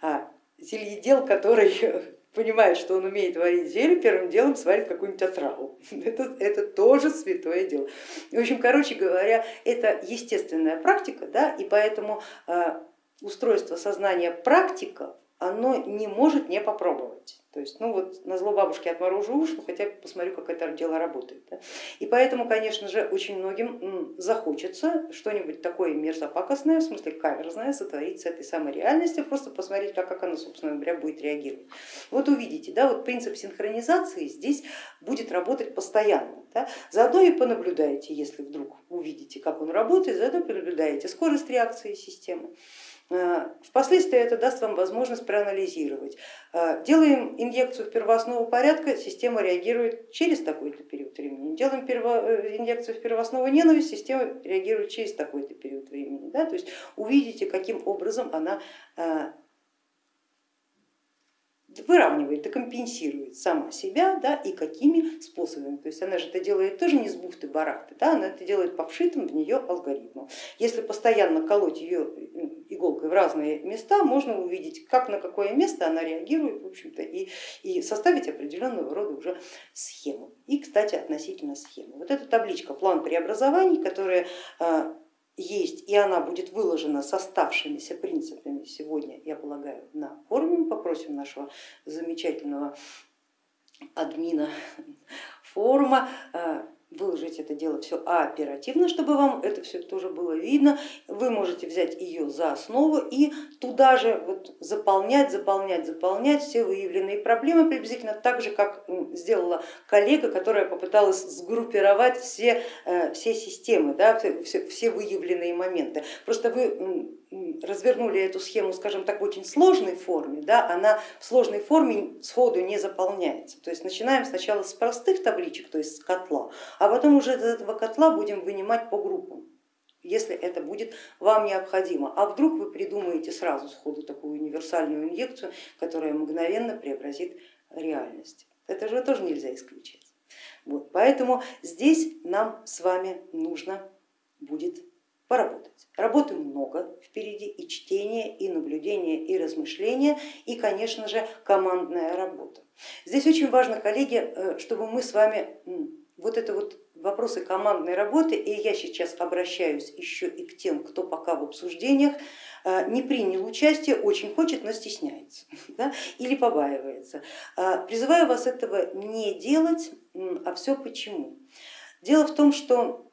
A: А зельедел, который понимает, что он умеет варить зелье, первым делом сварит какую-нибудь отраву. Это, это тоже святое дело. В общем, короче говоря, это естественная практика, да, и поэтому а, устройство сознания практиков, оно не может не попробовать. То есть, ну вот на зло бабушки отморожу уши, ну хотя бы посмотрю, как это дело работает. Да? И поэтому, конечно же, очень многим захочется что-нибудь такое мерзопакостное, в смысле каверзное, сотворить с этой самой реальностью, просто посмотреть, как, как она, собственно говоря, будет реагировать. Вот увидите, да, вот принцип синхронизации здесь будет работать постоянно. Да? Заодно и понаблюдаете, если вдруг увидите, как он работает, заодно понаблюдаете скорость реакции системы. Э, впоследствии это даст вам возможность проанализировать. Э, делаем инъекцию в первооснову порядка, система реагирует через такой-то период времени. Делаем э, инъекцию в первооснову ненависть, система реагирует через такой-то период времени. Да? То есть увидите, каким образом она выравнивает, декомпенсирует сама себя да, и какими способами. То есть она же это делает тоже не с бухты барахты, да, она это делает по вшитым в нее алгоритмам. Если постоянно колоть ее иголкой в разные места, можно увидеть, как на какое место она реагирует в общем-то, и, и составить определенного рода уже схему. И, кстати, относительно схемы. Вот эта табличка план преобразований, которая а, есть, и она будет выложена с оставшимися принципами сегодня, я полагаю, на форуме. Попросим нашего замечательного админа форума а, выложить это дело все оперативно, чтобы вам это все тоже было видно. Вы можете взять ее за основу и туда же вот заполнять, заполнять, заполнять все выявленные проблемы, приблизительно так же, как сделала коллега, которая попыталась сгруппировать все, э, все системы, да, все, все выявленные моменты. Просто вы развернули эту схему, скажем так, в очень сложной форме, да, она в сложной форме сходу не заполняется. То есть начинаем сначала с простых табличек, то есть с котла, а потом уже из этого котла будем вынимать по группам если это будет вам необходимо. А вдруг вы придумаете сразу сходу такую универсальную инъекцию, которая мгновенно преобразит реальность. Это же тоже нельзя исключать. Вот, поэтому здесь нам с вами нужно будет поработать. Работы много впереди, и чтение, и наблюдение, и размышление, и, конечно же, командная работа. Здесь очень важно, коллеги, э, чтобы мы с вами вот это вот вопросы командной работы, и я сейчас обращаюсь еще и к тем, кто пока в обсуждениях э, не принял участие, очень хочет, но стесняется да, или побаивается. Э, призываю вас этого не делать, а все почему. Дело в том, что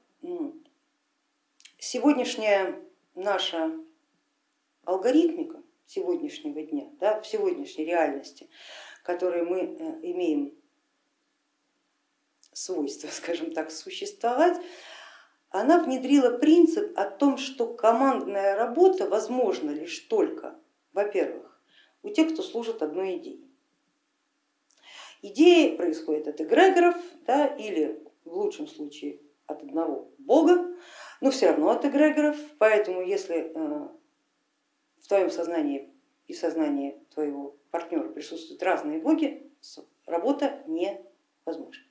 A: сегодняшняя наша алгоритмика сегодняшнего дня, да, в сегодняшней реальности, которой мы э, имеем свойство, скажем так, существовать, она внедрила принцип о том, что командная работа возможна лишь только, во-первых, у тех, кто служит одной идее. Идеи происходят от эгрегоров да, или в лучшем случае от одного бога, но все равно от эгрегоров, поэтому если э, в твоем сознании и сознании твоего партнера присутствуют разные боги, работа невозможна.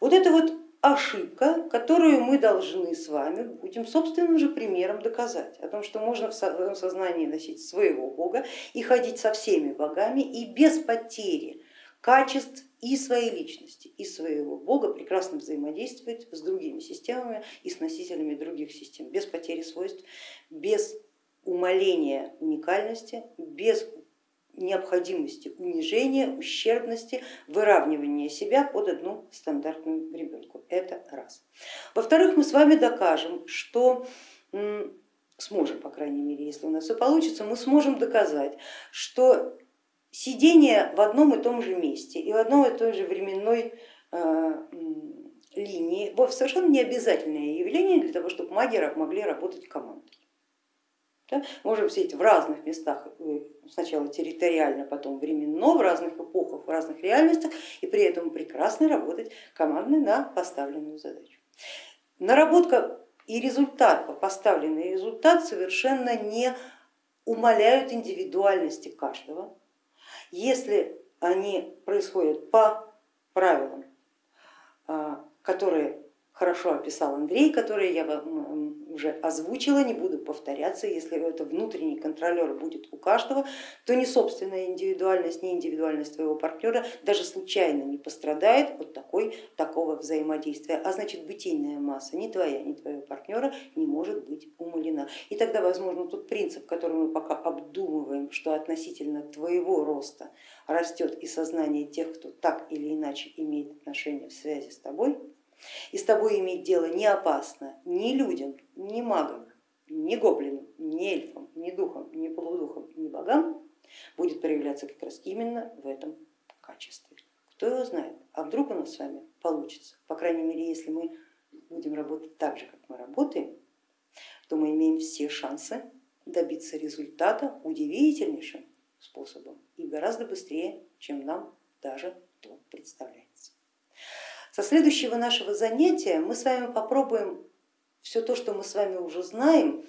A: Вот это вот ошибка, которую мы должны с вами будем собственным же примером доказать, о том, что можно в своем сознании носить своего бога и ходить со всеми богами и без потери качеств и своей личности, и своего бога прекрасно взаимодействовать с другими системами и с носителями других систем, без потери свойств, без умаления уникальности, без необходимости унижения, ущербности, выравнивания себя под одну стандартную ребенку. Это раз. Во-вторых, мы с вами докажем, что сможем, по крайней мере, если у нас все получится, мы сможем доказать, что сидение в одном и том же месте и в одной и той же временной э, линии совершенно не обязательное явление для того, чтобы маги могли работать командой. Да? Можем сидеть в разных местах, э, сначала территориально, потом временно, в разных эпохах, в разных реальностях и при этом прекрасно работать командой на поставленную задачу. Наработка и результат, поставленный результат совершенно не умаляют индивидуальности каждого, если они происходят по правилам, а, которые хорошо описал Андрей, которые я вам уже озвучила, не буду повторяться, если это внутренний контролер будет у каждого, то ни собственная индивидуальность, ни индивидуальность твоего партнера даже случайно не пострадает от такой, такого взаимодействия, а значит бытийная масса ни твоя, ни твоего партнера не может быть умалена. И тогда возможно тот принцип, который мы пока обдумываем, что относительно твоего роста растет и сознание тех, кто так или иначе имеет отношение в связи с тобой, и с тобой иметь дело не опасно ни людям, ни магам, ни гоблинам, ни эльфам, ни духам, ни полудухам, ни богам, будет проявляться как раз именно в этом качестве. Кто его знает, а вдруг у нас с вами получится, по крайней мере, если мы будем работать так же, как мы работаем, то мы имеем все шансы добиться результата удивительнейшим способом и гораздо быстрее, чем нам даже то представляется. Со следующего нашего занятия мы с вами попробуем все то, что мы с вами уже знаем,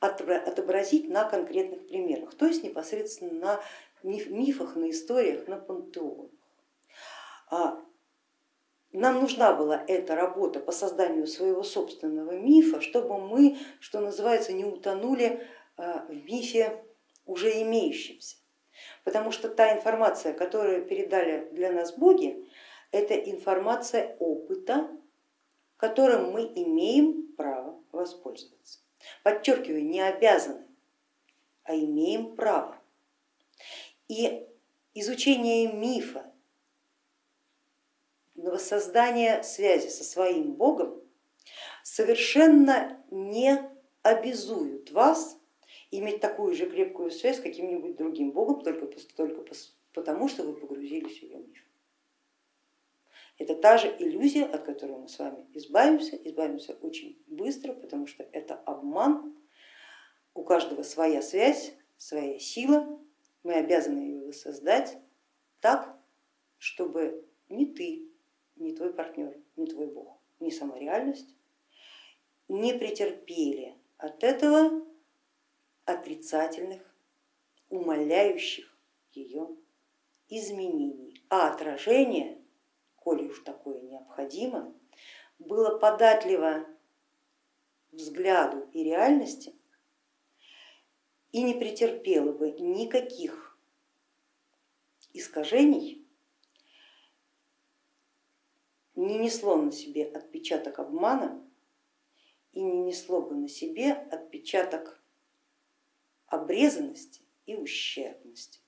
A: отобразить на конкретных примерах, то есть непосредственно на мифах, на историях, на пантеонах. А, нам нужна была эта работа по созданию своего собственного мифа, чтобы мы, что называется, не утонули а, в мифе уже имеющемся. Потому что та информация, которую передали для нас боги, это информация опыта, которым мы имеем право воспользоваться. Подчеркиваю, не обязаны, а имеем право. И изучение мифа, воссоздание связи со своим Богом совершенно не обязуют вас иметь такую же крепкую связь с каким-нибудь другим Богом только, только потому, что вы погрузились в ее миф. Это та же иллюзия, от которой мы с вами избавимся, избавимся очень быстро, потому что это обман, у каждого своя связь, своя сила, мы обязаны ее воссоздать так, чтобы ни ты, ни твой партнер, ни твой Бог, ни сама реальность не претерпели от этого отрицательных, умаляющих ее изменений, а отражение коли уж такое необходимо, было податливо взгляду и реальности и не претерпело бы никаких искажений не несло на себе отпечаток обмана и не несло бы на себе отпечаток обрезанности и ущербности.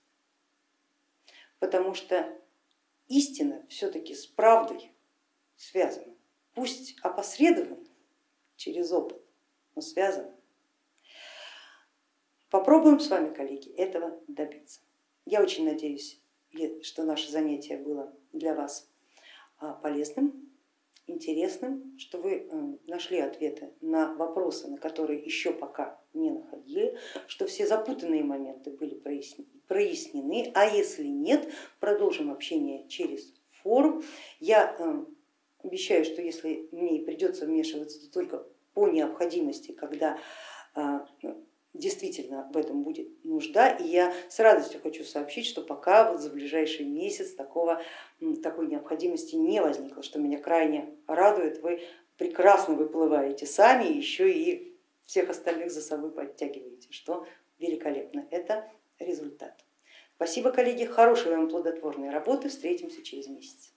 A: Потому что истина все-таки с правдой связана, пусть опосредованно через опыт, но связана. Попробуем с вами, коллеги, этого добиться. Я очень надеюсь, что наше занятие было для вас а, полезным, интересным, что вы э, нашли ответы на вопросы, на которые еще пока не находили, что все запутанные моменты были прояснены, а если нет, продолжим общение через форум. Я э, обещаю, что если мне придется вмешиваться, то только по необходимости, когда а, действительно в этом будет нужда. И я с радостью хочу сообщить, что пока вот за ближайший месяц такого, такой необходимости не возникло, что меня крайне радует. Вы прекрасно выплываете сами, еще и всех остальных за собой подтягиваете, что великолепно. Это результат. Спасибо, коллеги, хорошей вам плодотворной работы. Встретимся через месяц.